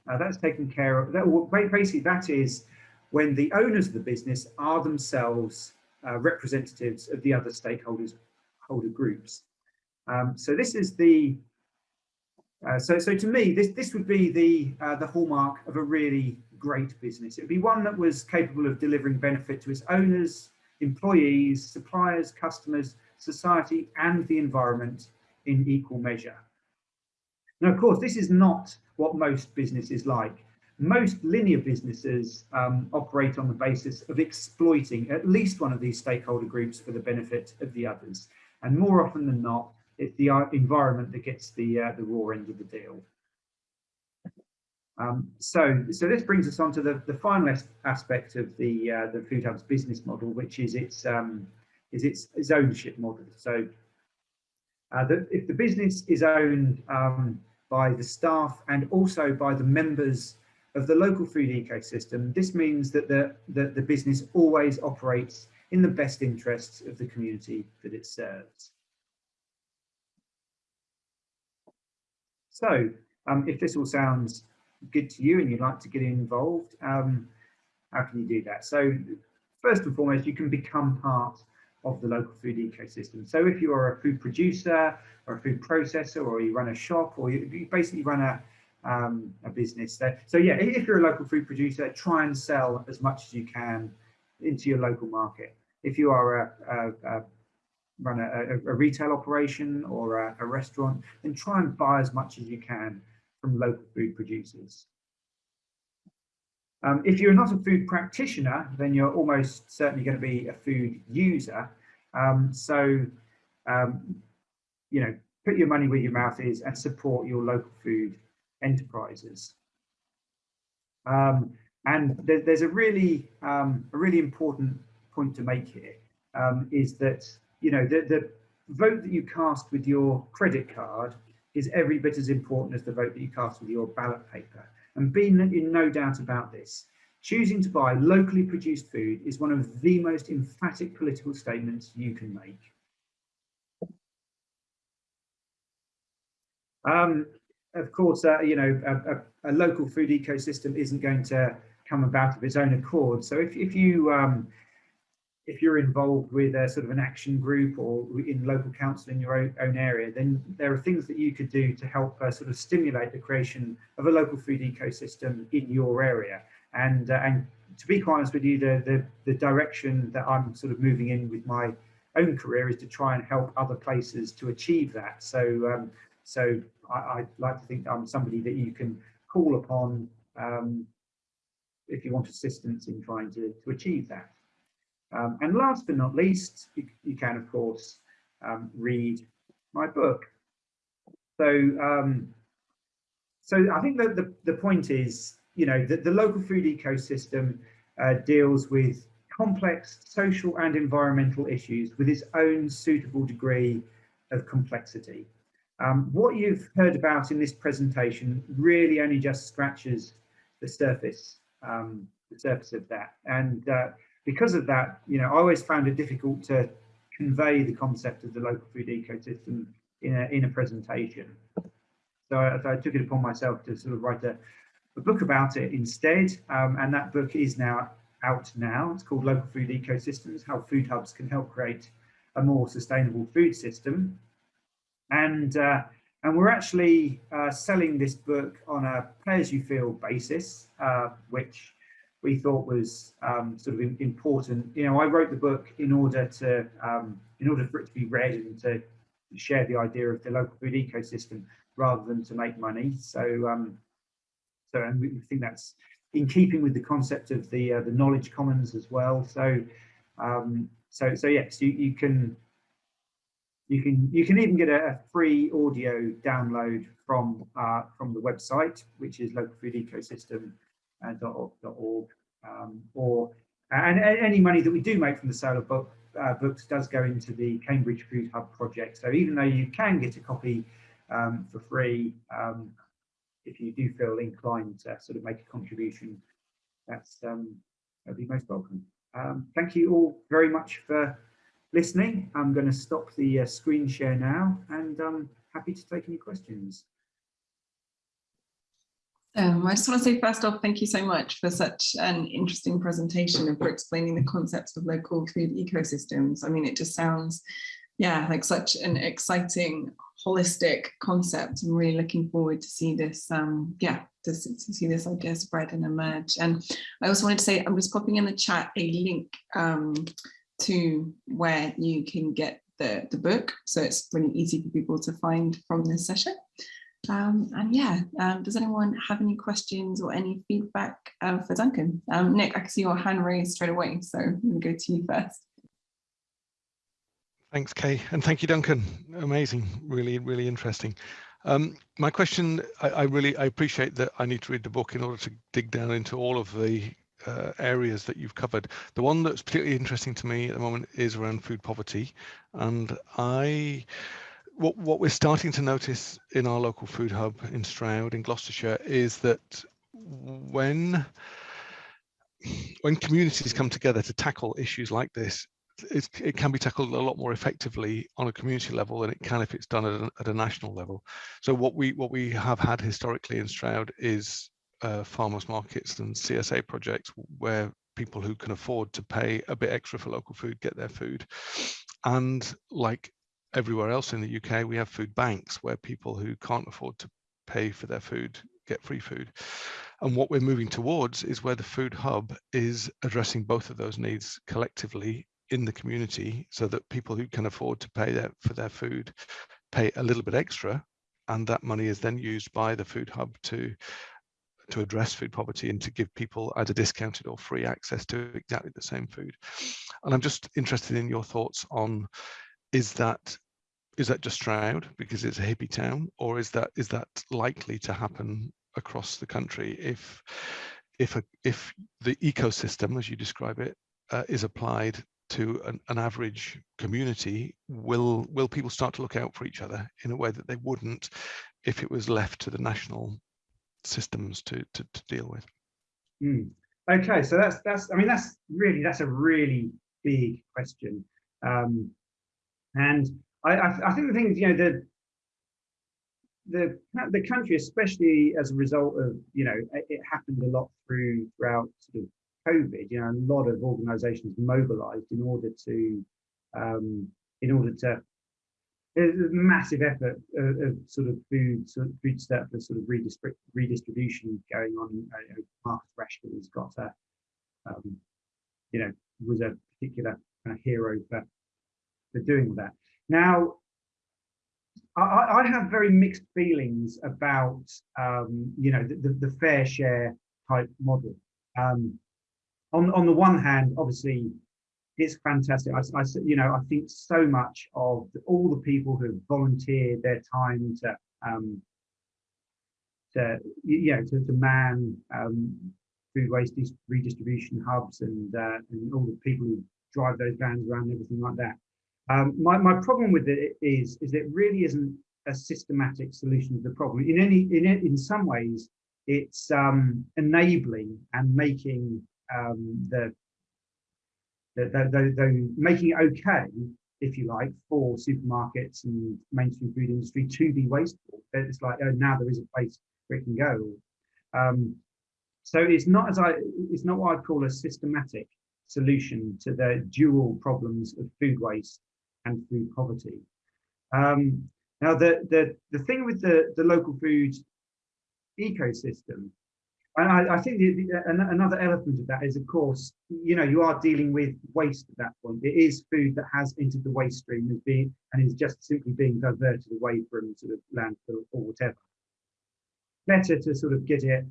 uh, that's taken care of. That, basically, that is when the owners of the business are themselves uh, representatives of the other stakeholders holder groups. Um, so this is the uh, so so to me this this would be the uh, the hallmark of a really great business. It would be one that was capable of delivering benefit to its owners, employees, suppliers, customers, society, and the environment in equal measure. Now, of course, this is not what most business is like. Most linear businesses um, operate on the basis of exploiting at least one of these stakeholder groups for the benefit of the others. And more often than not, it's the uh, environment that gets the, uh, the raw end of the deal. Um, so, so this brings us on to the, the final aspect of the uh, the Food Hub's business model, which is its um, is its, its ownership model. So, uh, the, if the business is owned um, by the staff and also by the members of the local food ecosystem, this means that the, the, the business always operates in the best interests of the community that it serves. So, um, if this all sounds good to you and you'd like to get involved, um, how can you do that? So first and foremost, you can become part of the local food ecosystem. So if you are a food producer or a food processor or you run a shop or you, you basically run a, um, a business there. So yeah, if you're a local food producer, try and sell as much as you can into your local market. If you are a, a, a run a, a, retail operation or a, a restaurant, then try and buy as much as you can from local food producers. Um, if you're not a food practitioner, then you're almost certainly going to be a food user. Um, so, um, you know, put your money where your mouth is and support your local food enterprises. Um, and there, there's a really, um, a really important point to make here um, is that, you know, the, the vote that you cast with your credit card is every bit as important as the vote that you cast with your ballot paper. And be in no doubt about this. Choosing to buy locally produced food is one of the most emphatic political statements you can make. Um, of course, uh, you know, a, a, a, local food ecosystem isn't going to come about of its own accord. So if, if you um, if you're involved with a sort of an action group or in local council in your own, own area, then there are things that you could do to help uh, sort of stimulate the creation of a local food ecosystem in your area. And uh, and to be quite honest with you, the, the, the direction that I'm sort of moving in with my own career is to try and help other places to achieve that. So um, so I, I, like to think I'm somebody that you can call upon um, if you want assistance in trying to, to achieve that. Um, and last but not least, you, you can, of course, um, read my book. So, um, so I think that the, the point is, you know, that the local food ecosystem uh, deals with complex social and environmental issues with its own suitable degree of complexity. Um, what you've heard about in this presentation really only just scratches the surface, um, the surface of that. And uh, because of that, you know, I always found it difficult to convey the concept of the local food ecosystem in a, in a presentation. So I, so I took it upon myself to sort of write a, a book about it instead. Um, and that book is now out now. It's called Local Food Ecosystems, How Food Hubs Can Help Create a More Sustainable Food System. And, uh, and we're actually uh, selling this book on a pay-as-you-feel basis, uh, which we thought was um, sort of important. You know, I wrote the book in order to um, in order for it to be read and to share the idea of the local food ecosystem rather than to make money. So, um, so and we think that's in keeping with the concept of the uh, the knowledge commons as well. So, um, so so yes, you you can you can you can even get a, a free audio download from uh, from the website, which is local food ecosystem uh, um, or and any money that we do make from the sale of book, uh, books does go into the Cambridge Food Hub project. So even though you can get a copy um, for free, um, if you do feel inclined to sort of make a contribution, that's um, that'd be most welcome. Um, thank you all very much for listening. I'm going to stop the uh, screen share now, and I'm happy to take any questions.
Um, I just want to say first off, thank you so much for such an interesting presentation and for explaining the concepts of local food ecosystems. I mean, it just sounds, yeah, like such an exciting, holistic concept. I'm really looking forward to see this, um, yeah, to, to see this idea spread and emerge. And I also wanted to say, I'm just popping in the chat a link um, to where you can get the, the book. So it's really easy for people to find from this session. Um, and yeah, um, does anyone have any questions or any feedback uh, for Duncan? Um, Nick, I can see your hand raised straight away, so I'm going to go to you first.
Thanks, Kay, and thank you, Duncan. Amazing, really, really interesting. Um, my question, I, I, really, I appreciate that I need to read the book in order to dig down into all of the uh, areas that you've covered. The one that's particularly interesting to me at the moment is around food poverty, and I what what we're starting to notice in our local food hub in Stroud in Gloucestershire is that when when communities come together to tackle issues like this, it, it, can be tackled a lot more effectively on a community level than it can if it's done at a, at a national level. So what we what we have had historically in Stroud is uh, farmers markets and CSA projects where people who can afford to pay a bit extra for local food get their food. And like everywhere else in the UK, we have food banks where people who can't afford to pay for their food get free food. And what we're moving towards is where the food hub is addressing both of those needs collectively in the community so that people who can afford to pay their, for their food pay a little bit extra and that money is then used by the food hub to to address food poverty and to give people either discounted or free access to exactly the same food. And I'm just interested in your thoughts on is that is that just Stroud because it's a hippie town, or is that is that likely to happen across the country if if a, if the ecosystem, as you describe it, uh, is applied to an, an, average community, will will people start to look out for each other in a way that they wouldn't if it was left to the national systems to to, to deal with?
Mm. Okay, so that's that's I mean that's really that's a really big question. Um, and I, I, I think the thing is, you know, the the the country, especially as a result of you know it, it happened a lot through throughout sort of COVID. You know, a lot of organisations mobilised in order to um, in order to there's a massive effort of, of, sort of food sort of food surplus sort of redistrib redistribution going on. Uh, Marcus Rashford has got a um, you know was a particular kind of hero for for doing that. Now I, I, have very mixed feelings about, um, you know, the, the, the, FareShare type model. Um, on, on the one hand, obviously, it's fantastic. I, I, you know, I think so much of all the people who volunteered their time to, um, to you know, to, to man um, food waste redistribution hubs and, uh, and all the people who drive those vans around and everything like that. Um, my, my problem with it is, is it really isn't a systematic solution to the problem. In any, in, in some ways, it's um, enabling and making um, the, the, the, the, the, making it okay, if you like, for supermarkets and mainstream food industry to be wasteful. It's like, oh, now there is a place where it can go. Um, so it's not as I, it's not what I'd call a systematic solution to the dual problems of food waste and food poverty. Um, now, the, the, the thing with the, the local food ecosystem, and I, I think the, the, another element of that is, of course, you know, you are dealing with waste at that point. It is food that has entered the waste stream and, being, and is just simply being diverted away from sort of landfill or whatever. Better to sort of get it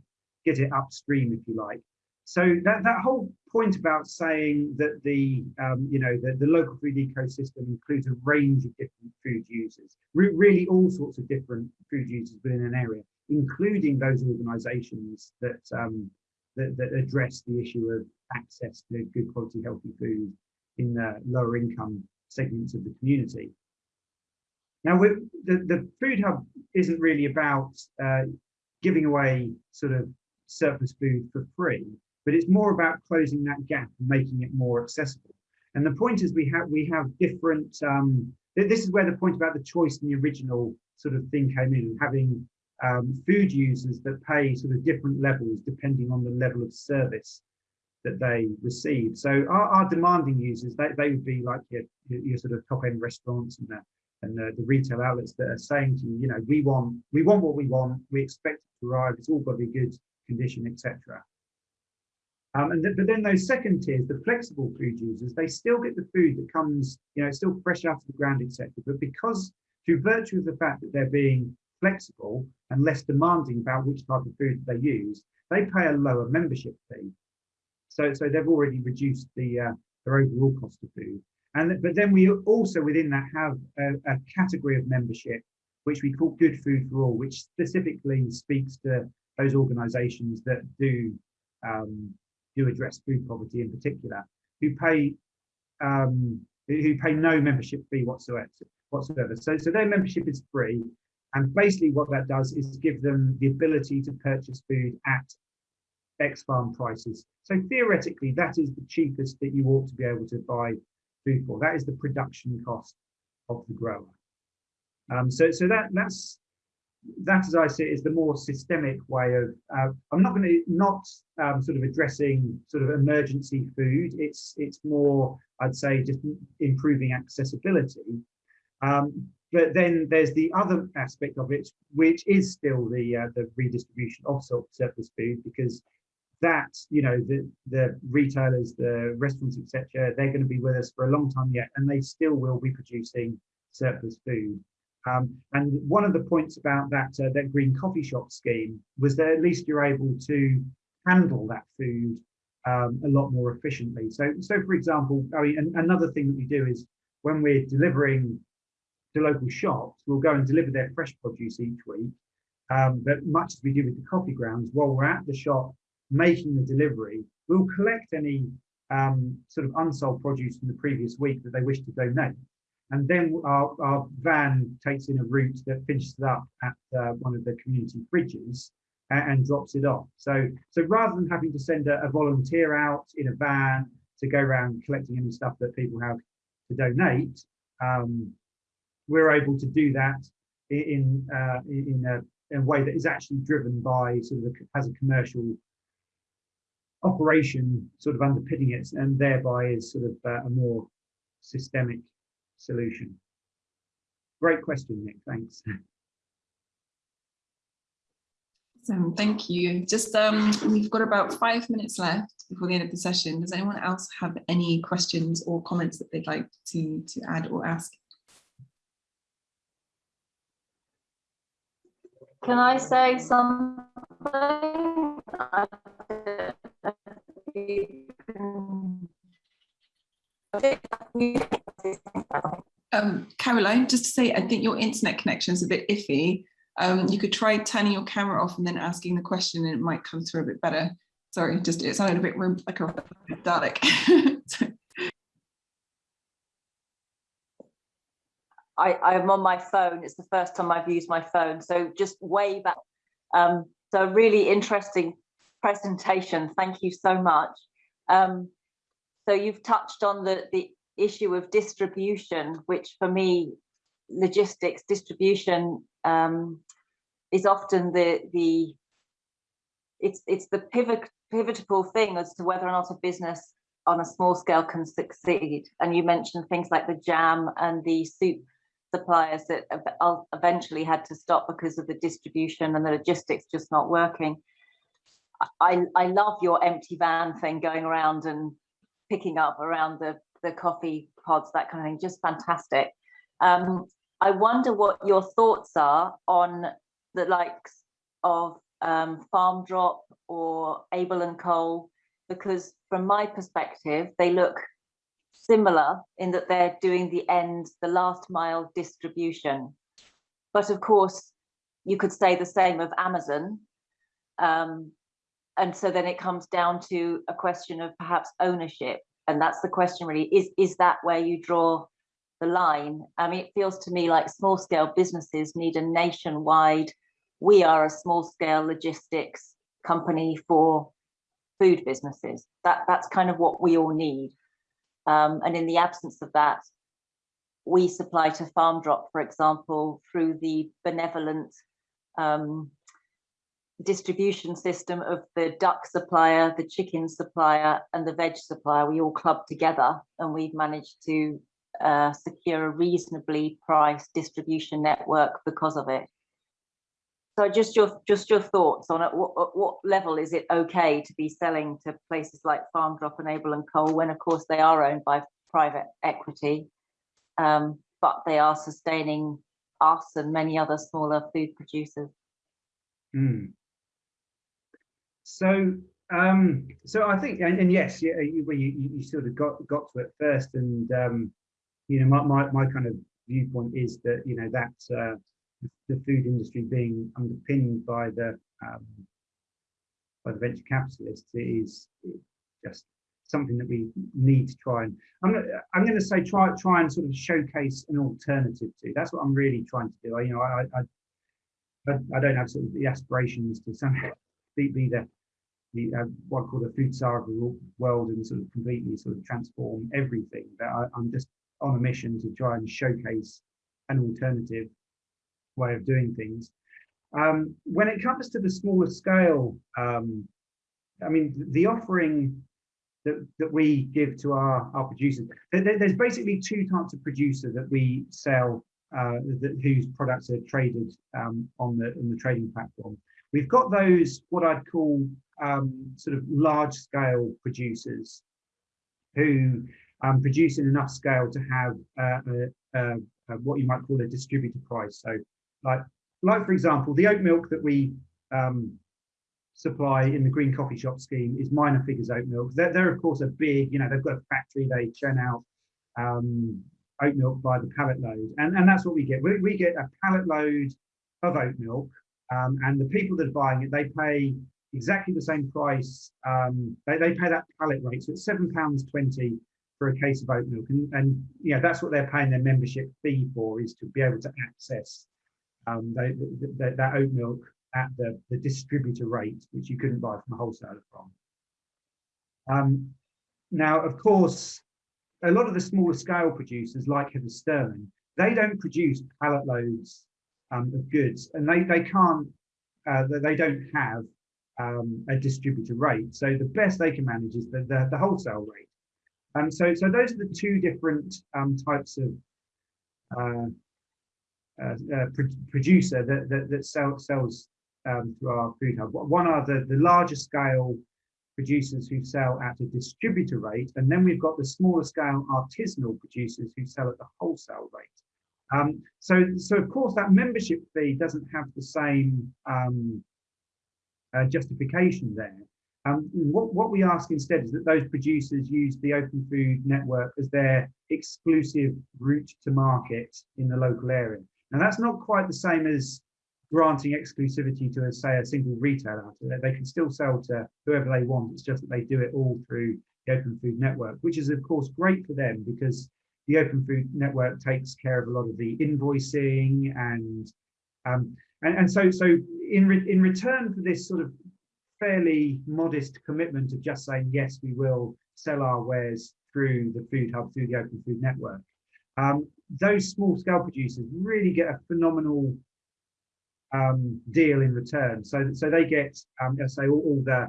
get it upstream, if you like, so that, that whole point about saying that the um, you know the, the local food ecosystem includes a range of different food users, re really all sorts of different food users within an area, including those organisations that, um, that that address the issue of access to good quality healthy food in the lower income segments of the community. Now, the, the food hub isn't really about uh, giving away sort of surplus food for free but it's more about closing that gap and making it more accessible. And the point is we have we have different, um, this is where the point about the choice in the original sort of thing came in, having um, food users that pay sort of different levels depending on the level of service that they receive. So our, our demanding users, they, they would be like your, your sort of top end restaurants and the, and the, the, retail outlets that are saying to you, you know, we want we want what we want, we expect it to arrive, it's all got to be good condition, etc. Um, and th but then those second tiers, the flexible food users, they still get the food that comes, you know, still fresh out of the ground, etc. But because through virtue of the fact that they're being flexible and less demanding about which type of food they use, they pay a lower membership fee. So, so they've already reduced the uh, their overall cost of food. And but then we also within that have a, a category of membership which we call Good Food for All, which specifically speaks to those organisations that do um, who address food poverty in particular, who pay um, who pay no membership fee whatsoever. Whatsoever. So, so their membership is free, and basically what that does is give them the ability to purchase food at ex farm prices. So theoretically, that is the cheapest that you ought to be able to buy food for. That is the production cost of the grower. Um, so, so that that's that, as I see it, is the more systemic way of. Uh, I'm not going to not um, sort of addressing sort of emergency food. It's it's more, I'd say, just improving accessibility. Um, but then there's the other aspect of it, which is still the uh, the redistribution of surplus food, because that you know the the retailers, the restaurants, etc. They're going to be with us for a long time yet, and they still will be producing surplus food. Um, and one of the points about that uh, that green coffee shop scheme was that at least you're able to handle that food um, a lot more efficiently. So, so for example, I mean, another thing that we do is when we're delivering to local shops, we'll go and deliver their fresh produce each week. Um, but much as we do with the coffee grounds, while we're at the shop making the delivery, we'll collect any um, sort of unsold produce from the previous week that they wish to donate and then our, our van takes in a route that finishes up at uh, one of the community fridges and, and, drops it off. So, so rather than having to send a, a, volunteer out in a van to go around collecting any stuff that people have to donate, um, we're able to do that in uh, in a, in a way that is actually driven by sort of a, has a commercial operation sort of underpinning it and thereby is sort of uh, a more systemic solution. Great question, Nick. Thanks.
So thank you. Just um, we've got about five minutes left before the end of the session. Does anyone else have any questions or comments that they'd like to to add or ask?
Can I say something?
Um, Caroline, just to say, I think your internet connection is a bit iffy. Um, you could try turning your camera off and then asking the question and it might come through a bit better. Sorry, just it sounded a bit like a Dalek.
I, I'm on my phone. It's the first time I've used my phone. So just way back. Um, so really interesting presentation. Thank you so much. Um, so you've touched on the, the issue of distribution, which for me, logistics distribution um, is often the the it's it's the pivot pivotal thing as to whether or not a business on a small scale can succeed. And you mentioned things like the jam and the soup suppliers that eventually had to stop because of the distribution and the logistics just not working. I, I love your empty van thing going around and picking up around the, the coffee pods, that kind of thing, just fantastic. Um, I wonder what your thoughts are on the likes of um, Farm Drop or Abel and Cole, because from my perspective, they look similar in that they're doing the end, the last mile distribution. But of course, you could say the same of Amazon. Um, and so then it comes down to a question of perhaps ownership. And that's the question really, is, is that where you draw the line? I mean, it feels to me like small scale businesses need a nationwide, we are a small scale logistics company for food businesses. That, that's kind of what we all need. Um, and in the absence of that, we supply to Farm Drop, for example, through the benevolent um, distribution system of the duck supplier, the chicken supplier, and the veg supplier. We all club together and we've managed to uh, secure a reasonably priced distribution network because of it. So just your just your thoughts on it. What, what level is it okay to be selling to places like Farm Drop and Abel and Cole when, of course, they are owned by private equity, um, but they are sustaining us and many other smaller food producers.
Mm. So, um, so I think, and, and yes, yeah, you, you, you sort of got got to it first, and um, you know, my, my my kind of viewpoint is that you know that uh, the food industry being underpinned by the um, by the venture capitalists is just something that we need to try and I'm I'm going to say try try and sort of showcase an alternative to. That's what I'm really trying to do. I, you know, I I, I don't have sort of the aspirations to somehow be, be the the uh, what I call the food czar of the world and sort of completely sort of transform everything. But I, I'm just on a mission to try and showcase an alternative way of doing things. Um, when it comes to the smaller scale, um, I mean, the offering that, that we give to our, our producers, there, there's basically two types of producer that we sell, uh, that, whose products are traded um, on the on the trading platform. We've got those, what I'd call um, sort of large scale producers who um, produce in enough scale to have uh, a, a, what you might call a distributor price. So like, like for example, the oat milk that we um, supply in the green coffee shop scheme is minor figures oat milk. They're, they're of course a big, you know, they've got a factory, they churn out um, oat milk by the pallet load. And, and that's what we get. We, we get a pallet load of oat milk um, and the people that are buying it, they pay exactly the same price. Um, they, they pay that pallet rate. So it's £7.20 for a case of oat milk. And, and yeah, that's what they're paying their membership fee for is to be able to access um, that oat milk at the, the distributor rate, which you couldn't buy from a wholesaler from. Um, now, of course, a lot of the smaller scale producers like Heather Sterling, they don't produce pallet loads um, of goods, and they they can't uh, they don't have um, a distributor rate. So the best they can manage is the the, the wholesale rate. Um, so so those are the two different um, types of uh, uh, uh, producer that that, that sell, sells um, through our food hub. One are the the larger scale producers who sell at a distributor rate, and then we've got the smaller scale artisanal producers who sell at the wholesale rate. Um, so, so of course that membership fee doesn't have the same um, uh, justification there. Um, what, what we ask instead is that those producers use the Open Food Network as their exclusive route to market in the local area. Now that's not quite the same as granting exclusivity to, say, a single retailer. They can still sell to whoever they want. It's just that they do it all through the Open Food Network, which is of course great for them because the Open Food Network takes care of a lot of the invoicing and um, and, and so so in re in return for this sort of fairly modest commitment of just saying yes, we will sell our wares through the Food Hub through the Open Food Network. Um, those small scale producers really get a phenomenal um, deal in return. So, so they get, um, let's say, all, all, the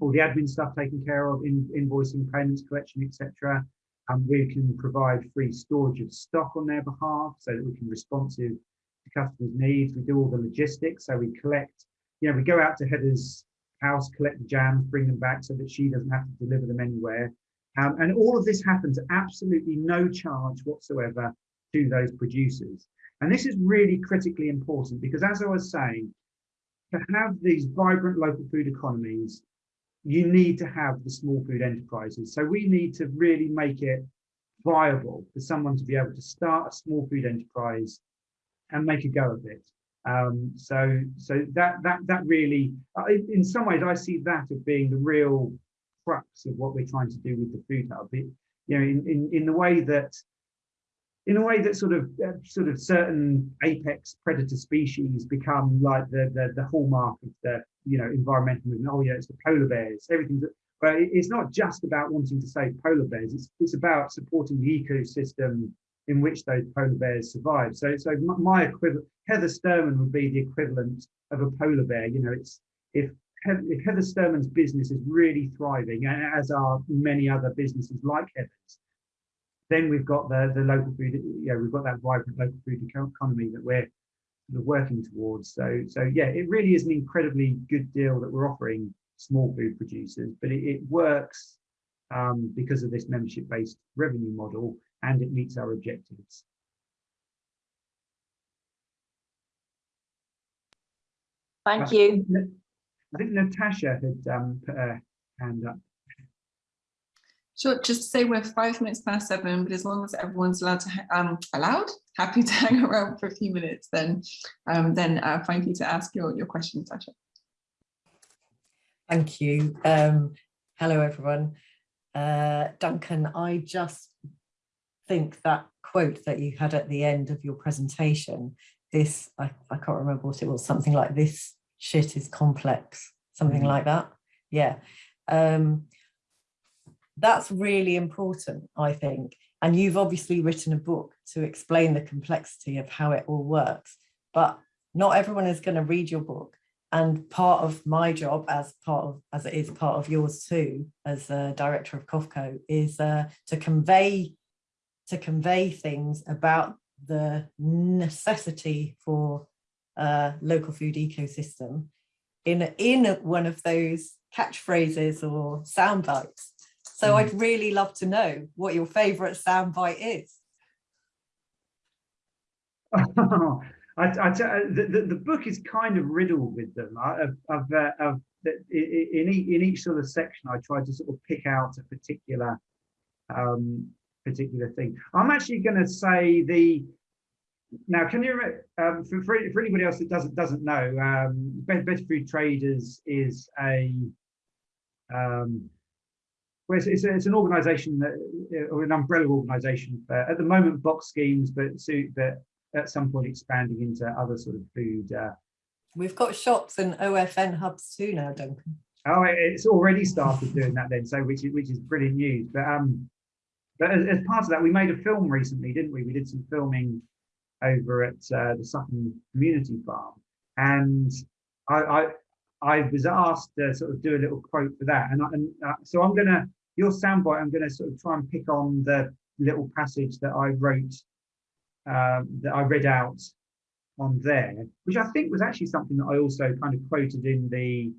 all the admin stuff taken care of, in, invoicing, payments, collection, etc. And we can provide free storage of stock on their behalf, so that we can responsive to customers' needs. We do all the logistics, so we collect. You know, we go out to Heather's house, collect the jams, bring them back, so that she doesn't have to deliver them anywhere. Um, and all of this happens absolutely no charge whatsoever to those producers. And this is really critically important because as I was saying, to have these vibrant local food economies, you need to have the small food enterprises. So we need to really make it viable for someone to be able to start a small food enterprise and make a go of it. Um, so, so that that that really, in some ways, I see that as being the real crux of what we're trying to do with the food hub. It, you know, in, in in the way that in a way that sort of uh, sort of certain apex predator species become like the, the the hallmark of the you know environmental movement. Oh yeah, it's the polar bears. Everything. But it's not just about wanting to save polar bears. It's it's about supporting the ecosystem in which those polar bears survive. So so my equivalent Heather Sturman would be the equivalent of a polar bear. You know, it's if if Heather Sturman's business is really thriving, and as are many other businesses like Heather's, then we've got the the local food, yeah, we've got that vibrant local food economy that we're sort of working towards. So so yeah, it really is an incredibly good deal that we're offering small food producers, but it, it works um, because of this membership-based revenue model and it meets our objectives.
Thank you.
I think Natasha had um, put her hand up.
Sure, just to say we're five minutes past seven, but as long as everyone's allowed to, um, allowed, happy to hang around for a few minutes, then um, then uh, thank you to ask your, your question, Tasha.
Thank you. Um, hello, everyone. Uh, Duncan, I just think that quote that you had at the end of your presentation, this, I, I can't remember what it was, something like this shit is complex, something mm -hmm. like that. Yeah. Um, that's really important, I think. And you've obviously written a book to explain the complexity of how it all works, but not everyone is going to read your book. And part of my job as part of, as it is part of yours too, as a director of COFCO, is uh, to convey, to convey things about the necessity for a local food ecosystem in, in one of those catchphrases or sound bites so mm. I'd really love to know what your favorite soundbite is.
I, I, the, the, the, book is kind of riddled with them. I, have I've, uh, I've, in, each, in each sort of section, I try to sort of pick out a particular um, particular thing. I'm actually going to say the now. Can you um, for, for, for anybody else that doesn't doesn't know, um, Better Food Traders is a um, well, it's, it's, a, it's, an organisation that, uh, or an umbrella organisation for, at the moment, box schemes, but, so, but at some point expanding into other sort of food. Uh,
We've got shops and OFN hubs too now, Duncan.
Oh, it's already started doing that then, so which is which is brilliant news. But um, but as, as part of that, we made a film recently, didn't we? We did some filming over at uh, the Sutton Community Farm, and I, I I was asked to sort of do a little quote for that, and, I, and uh, so I'm gonna your soundbite. I'm gonna sort of try and pick on the little passage that I wrote um, that I read out on there, which I think was actually something that I also kind of quoted in the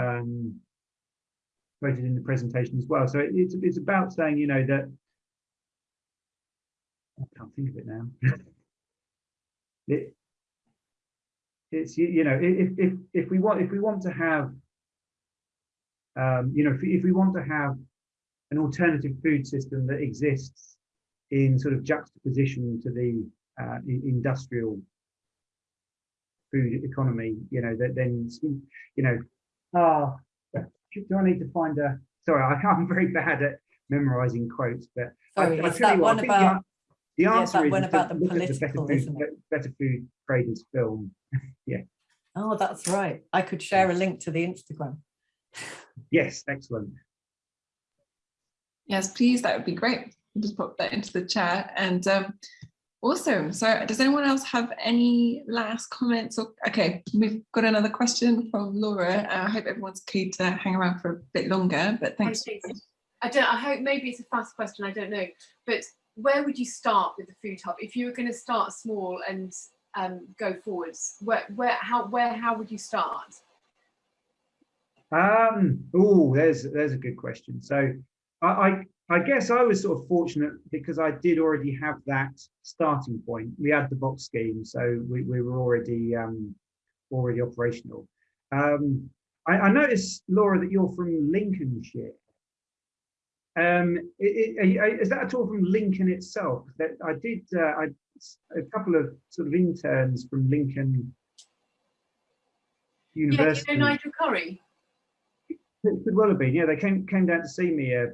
um, quoted in the presentation as well. So it, it's it's about saying, you know, that I can't think of it now. it it's you, know if if if we want if we want to have um, you know if, if we want to have an alternative food system that exists in sort of juxtaposition to the uh, industrial food economy, you know, that then, you know, ah, do I need to find a, sorry, I, I'm very bad at memorizing quotes, but
Sorry,
I tell
that
what,
one
think the
about,
an-
yeah,
answer
that
is
one about the
look at the Better
political,
Food,
isn't it?
Better Food Traders film. Yeah.
Oh, that's right. I could share a link to the Instagram.
Yes, excellent.
Yes, please, that would be great. We'll just pop that into the chat. And um, awesome. So does anyone else have any last comments? Or Okay, we've got another question from Laura. Uh, I hope everyone's keen to hang around for a bit longer, but thanks.
Thank you. I don't, I hope maybe it's a fast question, I don't know, but where would you start with the food hub? If you were going to start small and um, go forwards, where, where, how, where, how would you start?
Um, oh, there's there's a good question. So I, I I guess I was sort of fortunate because I did already have that starting point. We had the box scheme, so we, we were already um already operational. Um, I, I noticed, Laura, that you're from Lincolnshire. Um, i- i- i- is that at all from Lincoln itself? That I did uh, I a couple of sort of interns from Lincoln University.
Yeah, you know Nigel Curry?
It could well have been. Yeah, they came came down to see me uh,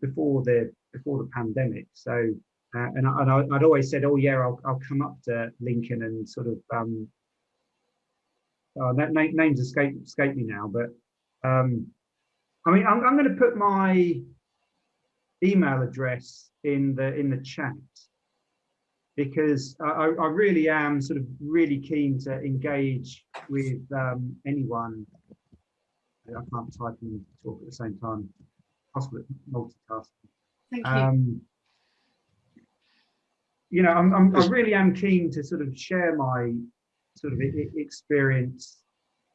before the before the pandemic. So, uh, and I, I'd always said, oh yeah, I'll I'll come up to Lincoln and sort of um. That na- names escape escape me now, but um, I mean, I'm I'm going to put my email address in the in the chat because I, I really am sort of really keen to engage with um, anyone I can't type and talk at the same time. Possible multitasking.
Thank you.
Um, you know, I'm, I'm, I really am keen to sort of share my sort of experience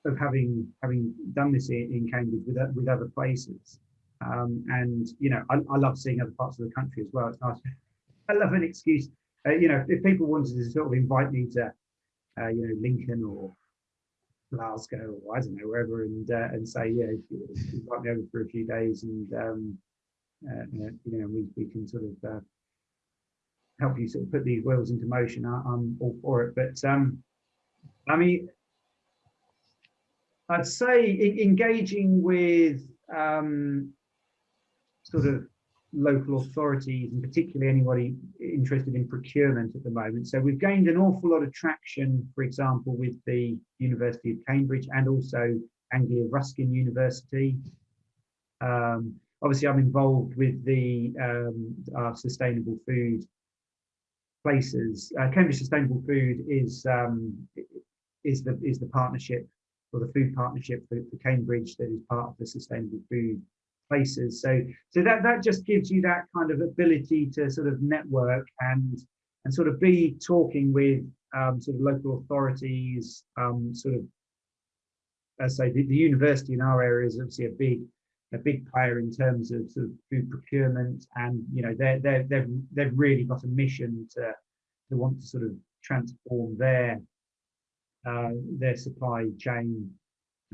of having having done this in, in Cambridge with with other places. Um, and you know, I, I love seeing other parts of the country as well. It's nice. I love an excuse. Uh, you know, if people wanted to sort of invite me to, uh, you know, Lincoln or Glasgow or I don't know wherever, and uh, and say yeah, invite me over for a few days, and um, uh, you know we we can sort of uh, help you sort of put these wheels into motion. I, I'm all for it, but um, I mean, I'd say engaging with um, sort of local authorities and particularly anybody interested in procurement at the moment. So we've gained an awful lot of traction, for example, with the University of Cambridge and also Anglia Ruskin University. Um, obviously, I'm involved with the um, sustainable food places. Uh, Cambridge Sustainable Food is um, is the is the partnership or the food partnership for, for Cambridge that is part of the sustainable food places. So so that that just gives you that kind of ability to sort of network and and sort of be talking with um, sort of local authorities, um, sort of as I say, the, the university in our area is obviously a big a big player in terms of sort of food procurement, and you know they're they're they've they've really got a mission to to want to sort of transform their uh, their supply chain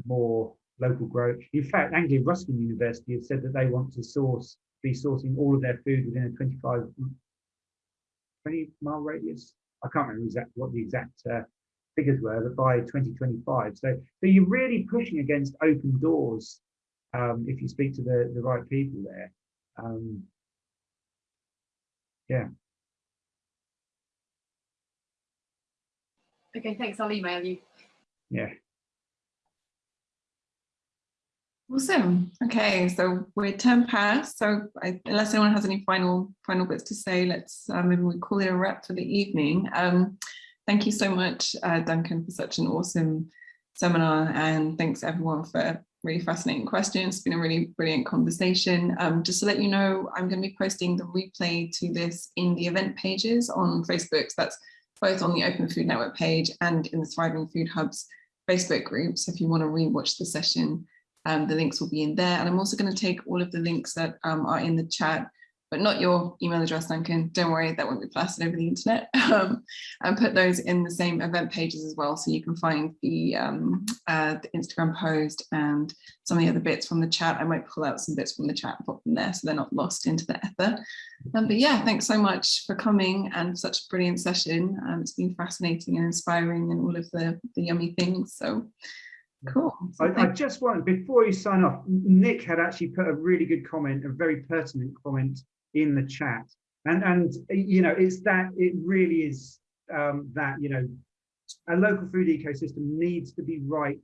more local growth. In fact, Anglia Ruskin University have said that they want to source be sourcing all of their food within a 25 20 mile radius. I can't remember exactly what the exact uh, figures were, but by 2025. So, so you're really pushing against open doors um, if you speak to the, the right people there. Um, yeah.
Okay, thanks. I'll email you.
Yeah.
Awesome. Okay, so we're 10 past. So I, unless anyone has any final final bits to say, let's uh, maybe we call it a wrap for the evening. Um, thank you so much, uh, Duncan, for such an awesome seminar, and thanks everyone for really fascinating questions. It's been a really brilliant conversation. Um, just to let you know, I'm going to be posting the replay to this in the event pages on Facebook. So that's both on the Open Food Network page and in the Thriving Food Hub's Facebook group. So if you want to rewatch the session, um, the links will be in there. And I'm also going to take all of the links that um, are in the chat, but not your email address, Duncan. Don't worry, that won't be plastered over the internet. um, and put those in the same event pages as well. So you can find the, um, uh, the Instagram post and some of the other bits from the chat. I might pull out some bits from the chat and put them there so they're not lost into the ether. Um, but yeah, thanks so much for coming and such a brilliant session. Um, it's been fascinating and inspiring and all of the, the yummy things. So cool.
I, I just want, before you sign off, Nick had actually put a really good comment, a very pertinent comment in the chat. And, and you know, it's that, it really is um, that, you know, a local food ecosystem needs to be right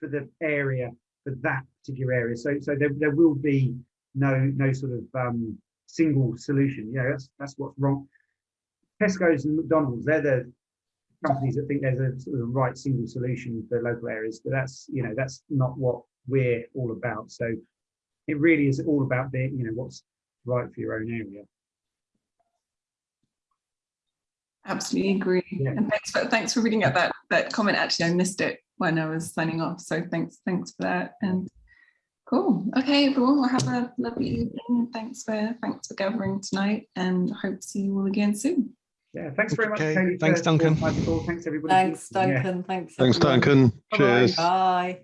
for the area, for that particular area. So, so there, there will be no, no sort of um, single solution. You know, that's, that's what's wrong. Tesco's and McDonald's, they're the companies that think there's a sort of right single solution for local areas, but that's, you know, that's not what we're all about. So it really is all about the, you know, what's right for your own area.
Absolutely agree.
Yeah.
And thanks for thanks for reading out that that comment. Actually, I missed it when I was signing off. So thanks, thanks for that. And cool. Okay, everyone, we'll have a lovely evening. Thanks for thanks for gathering tonight and hope to see you all again soon.
Yeah, thanks very much.
Okay,
Kaylee,
thanks, Duncan.
for my call. Thanks everybody.
Thanks,
Yeah.
Duncan. Thanks.
Thanks,
everyone.
Duncan.
Bye-bye.
Cheers.
Bye.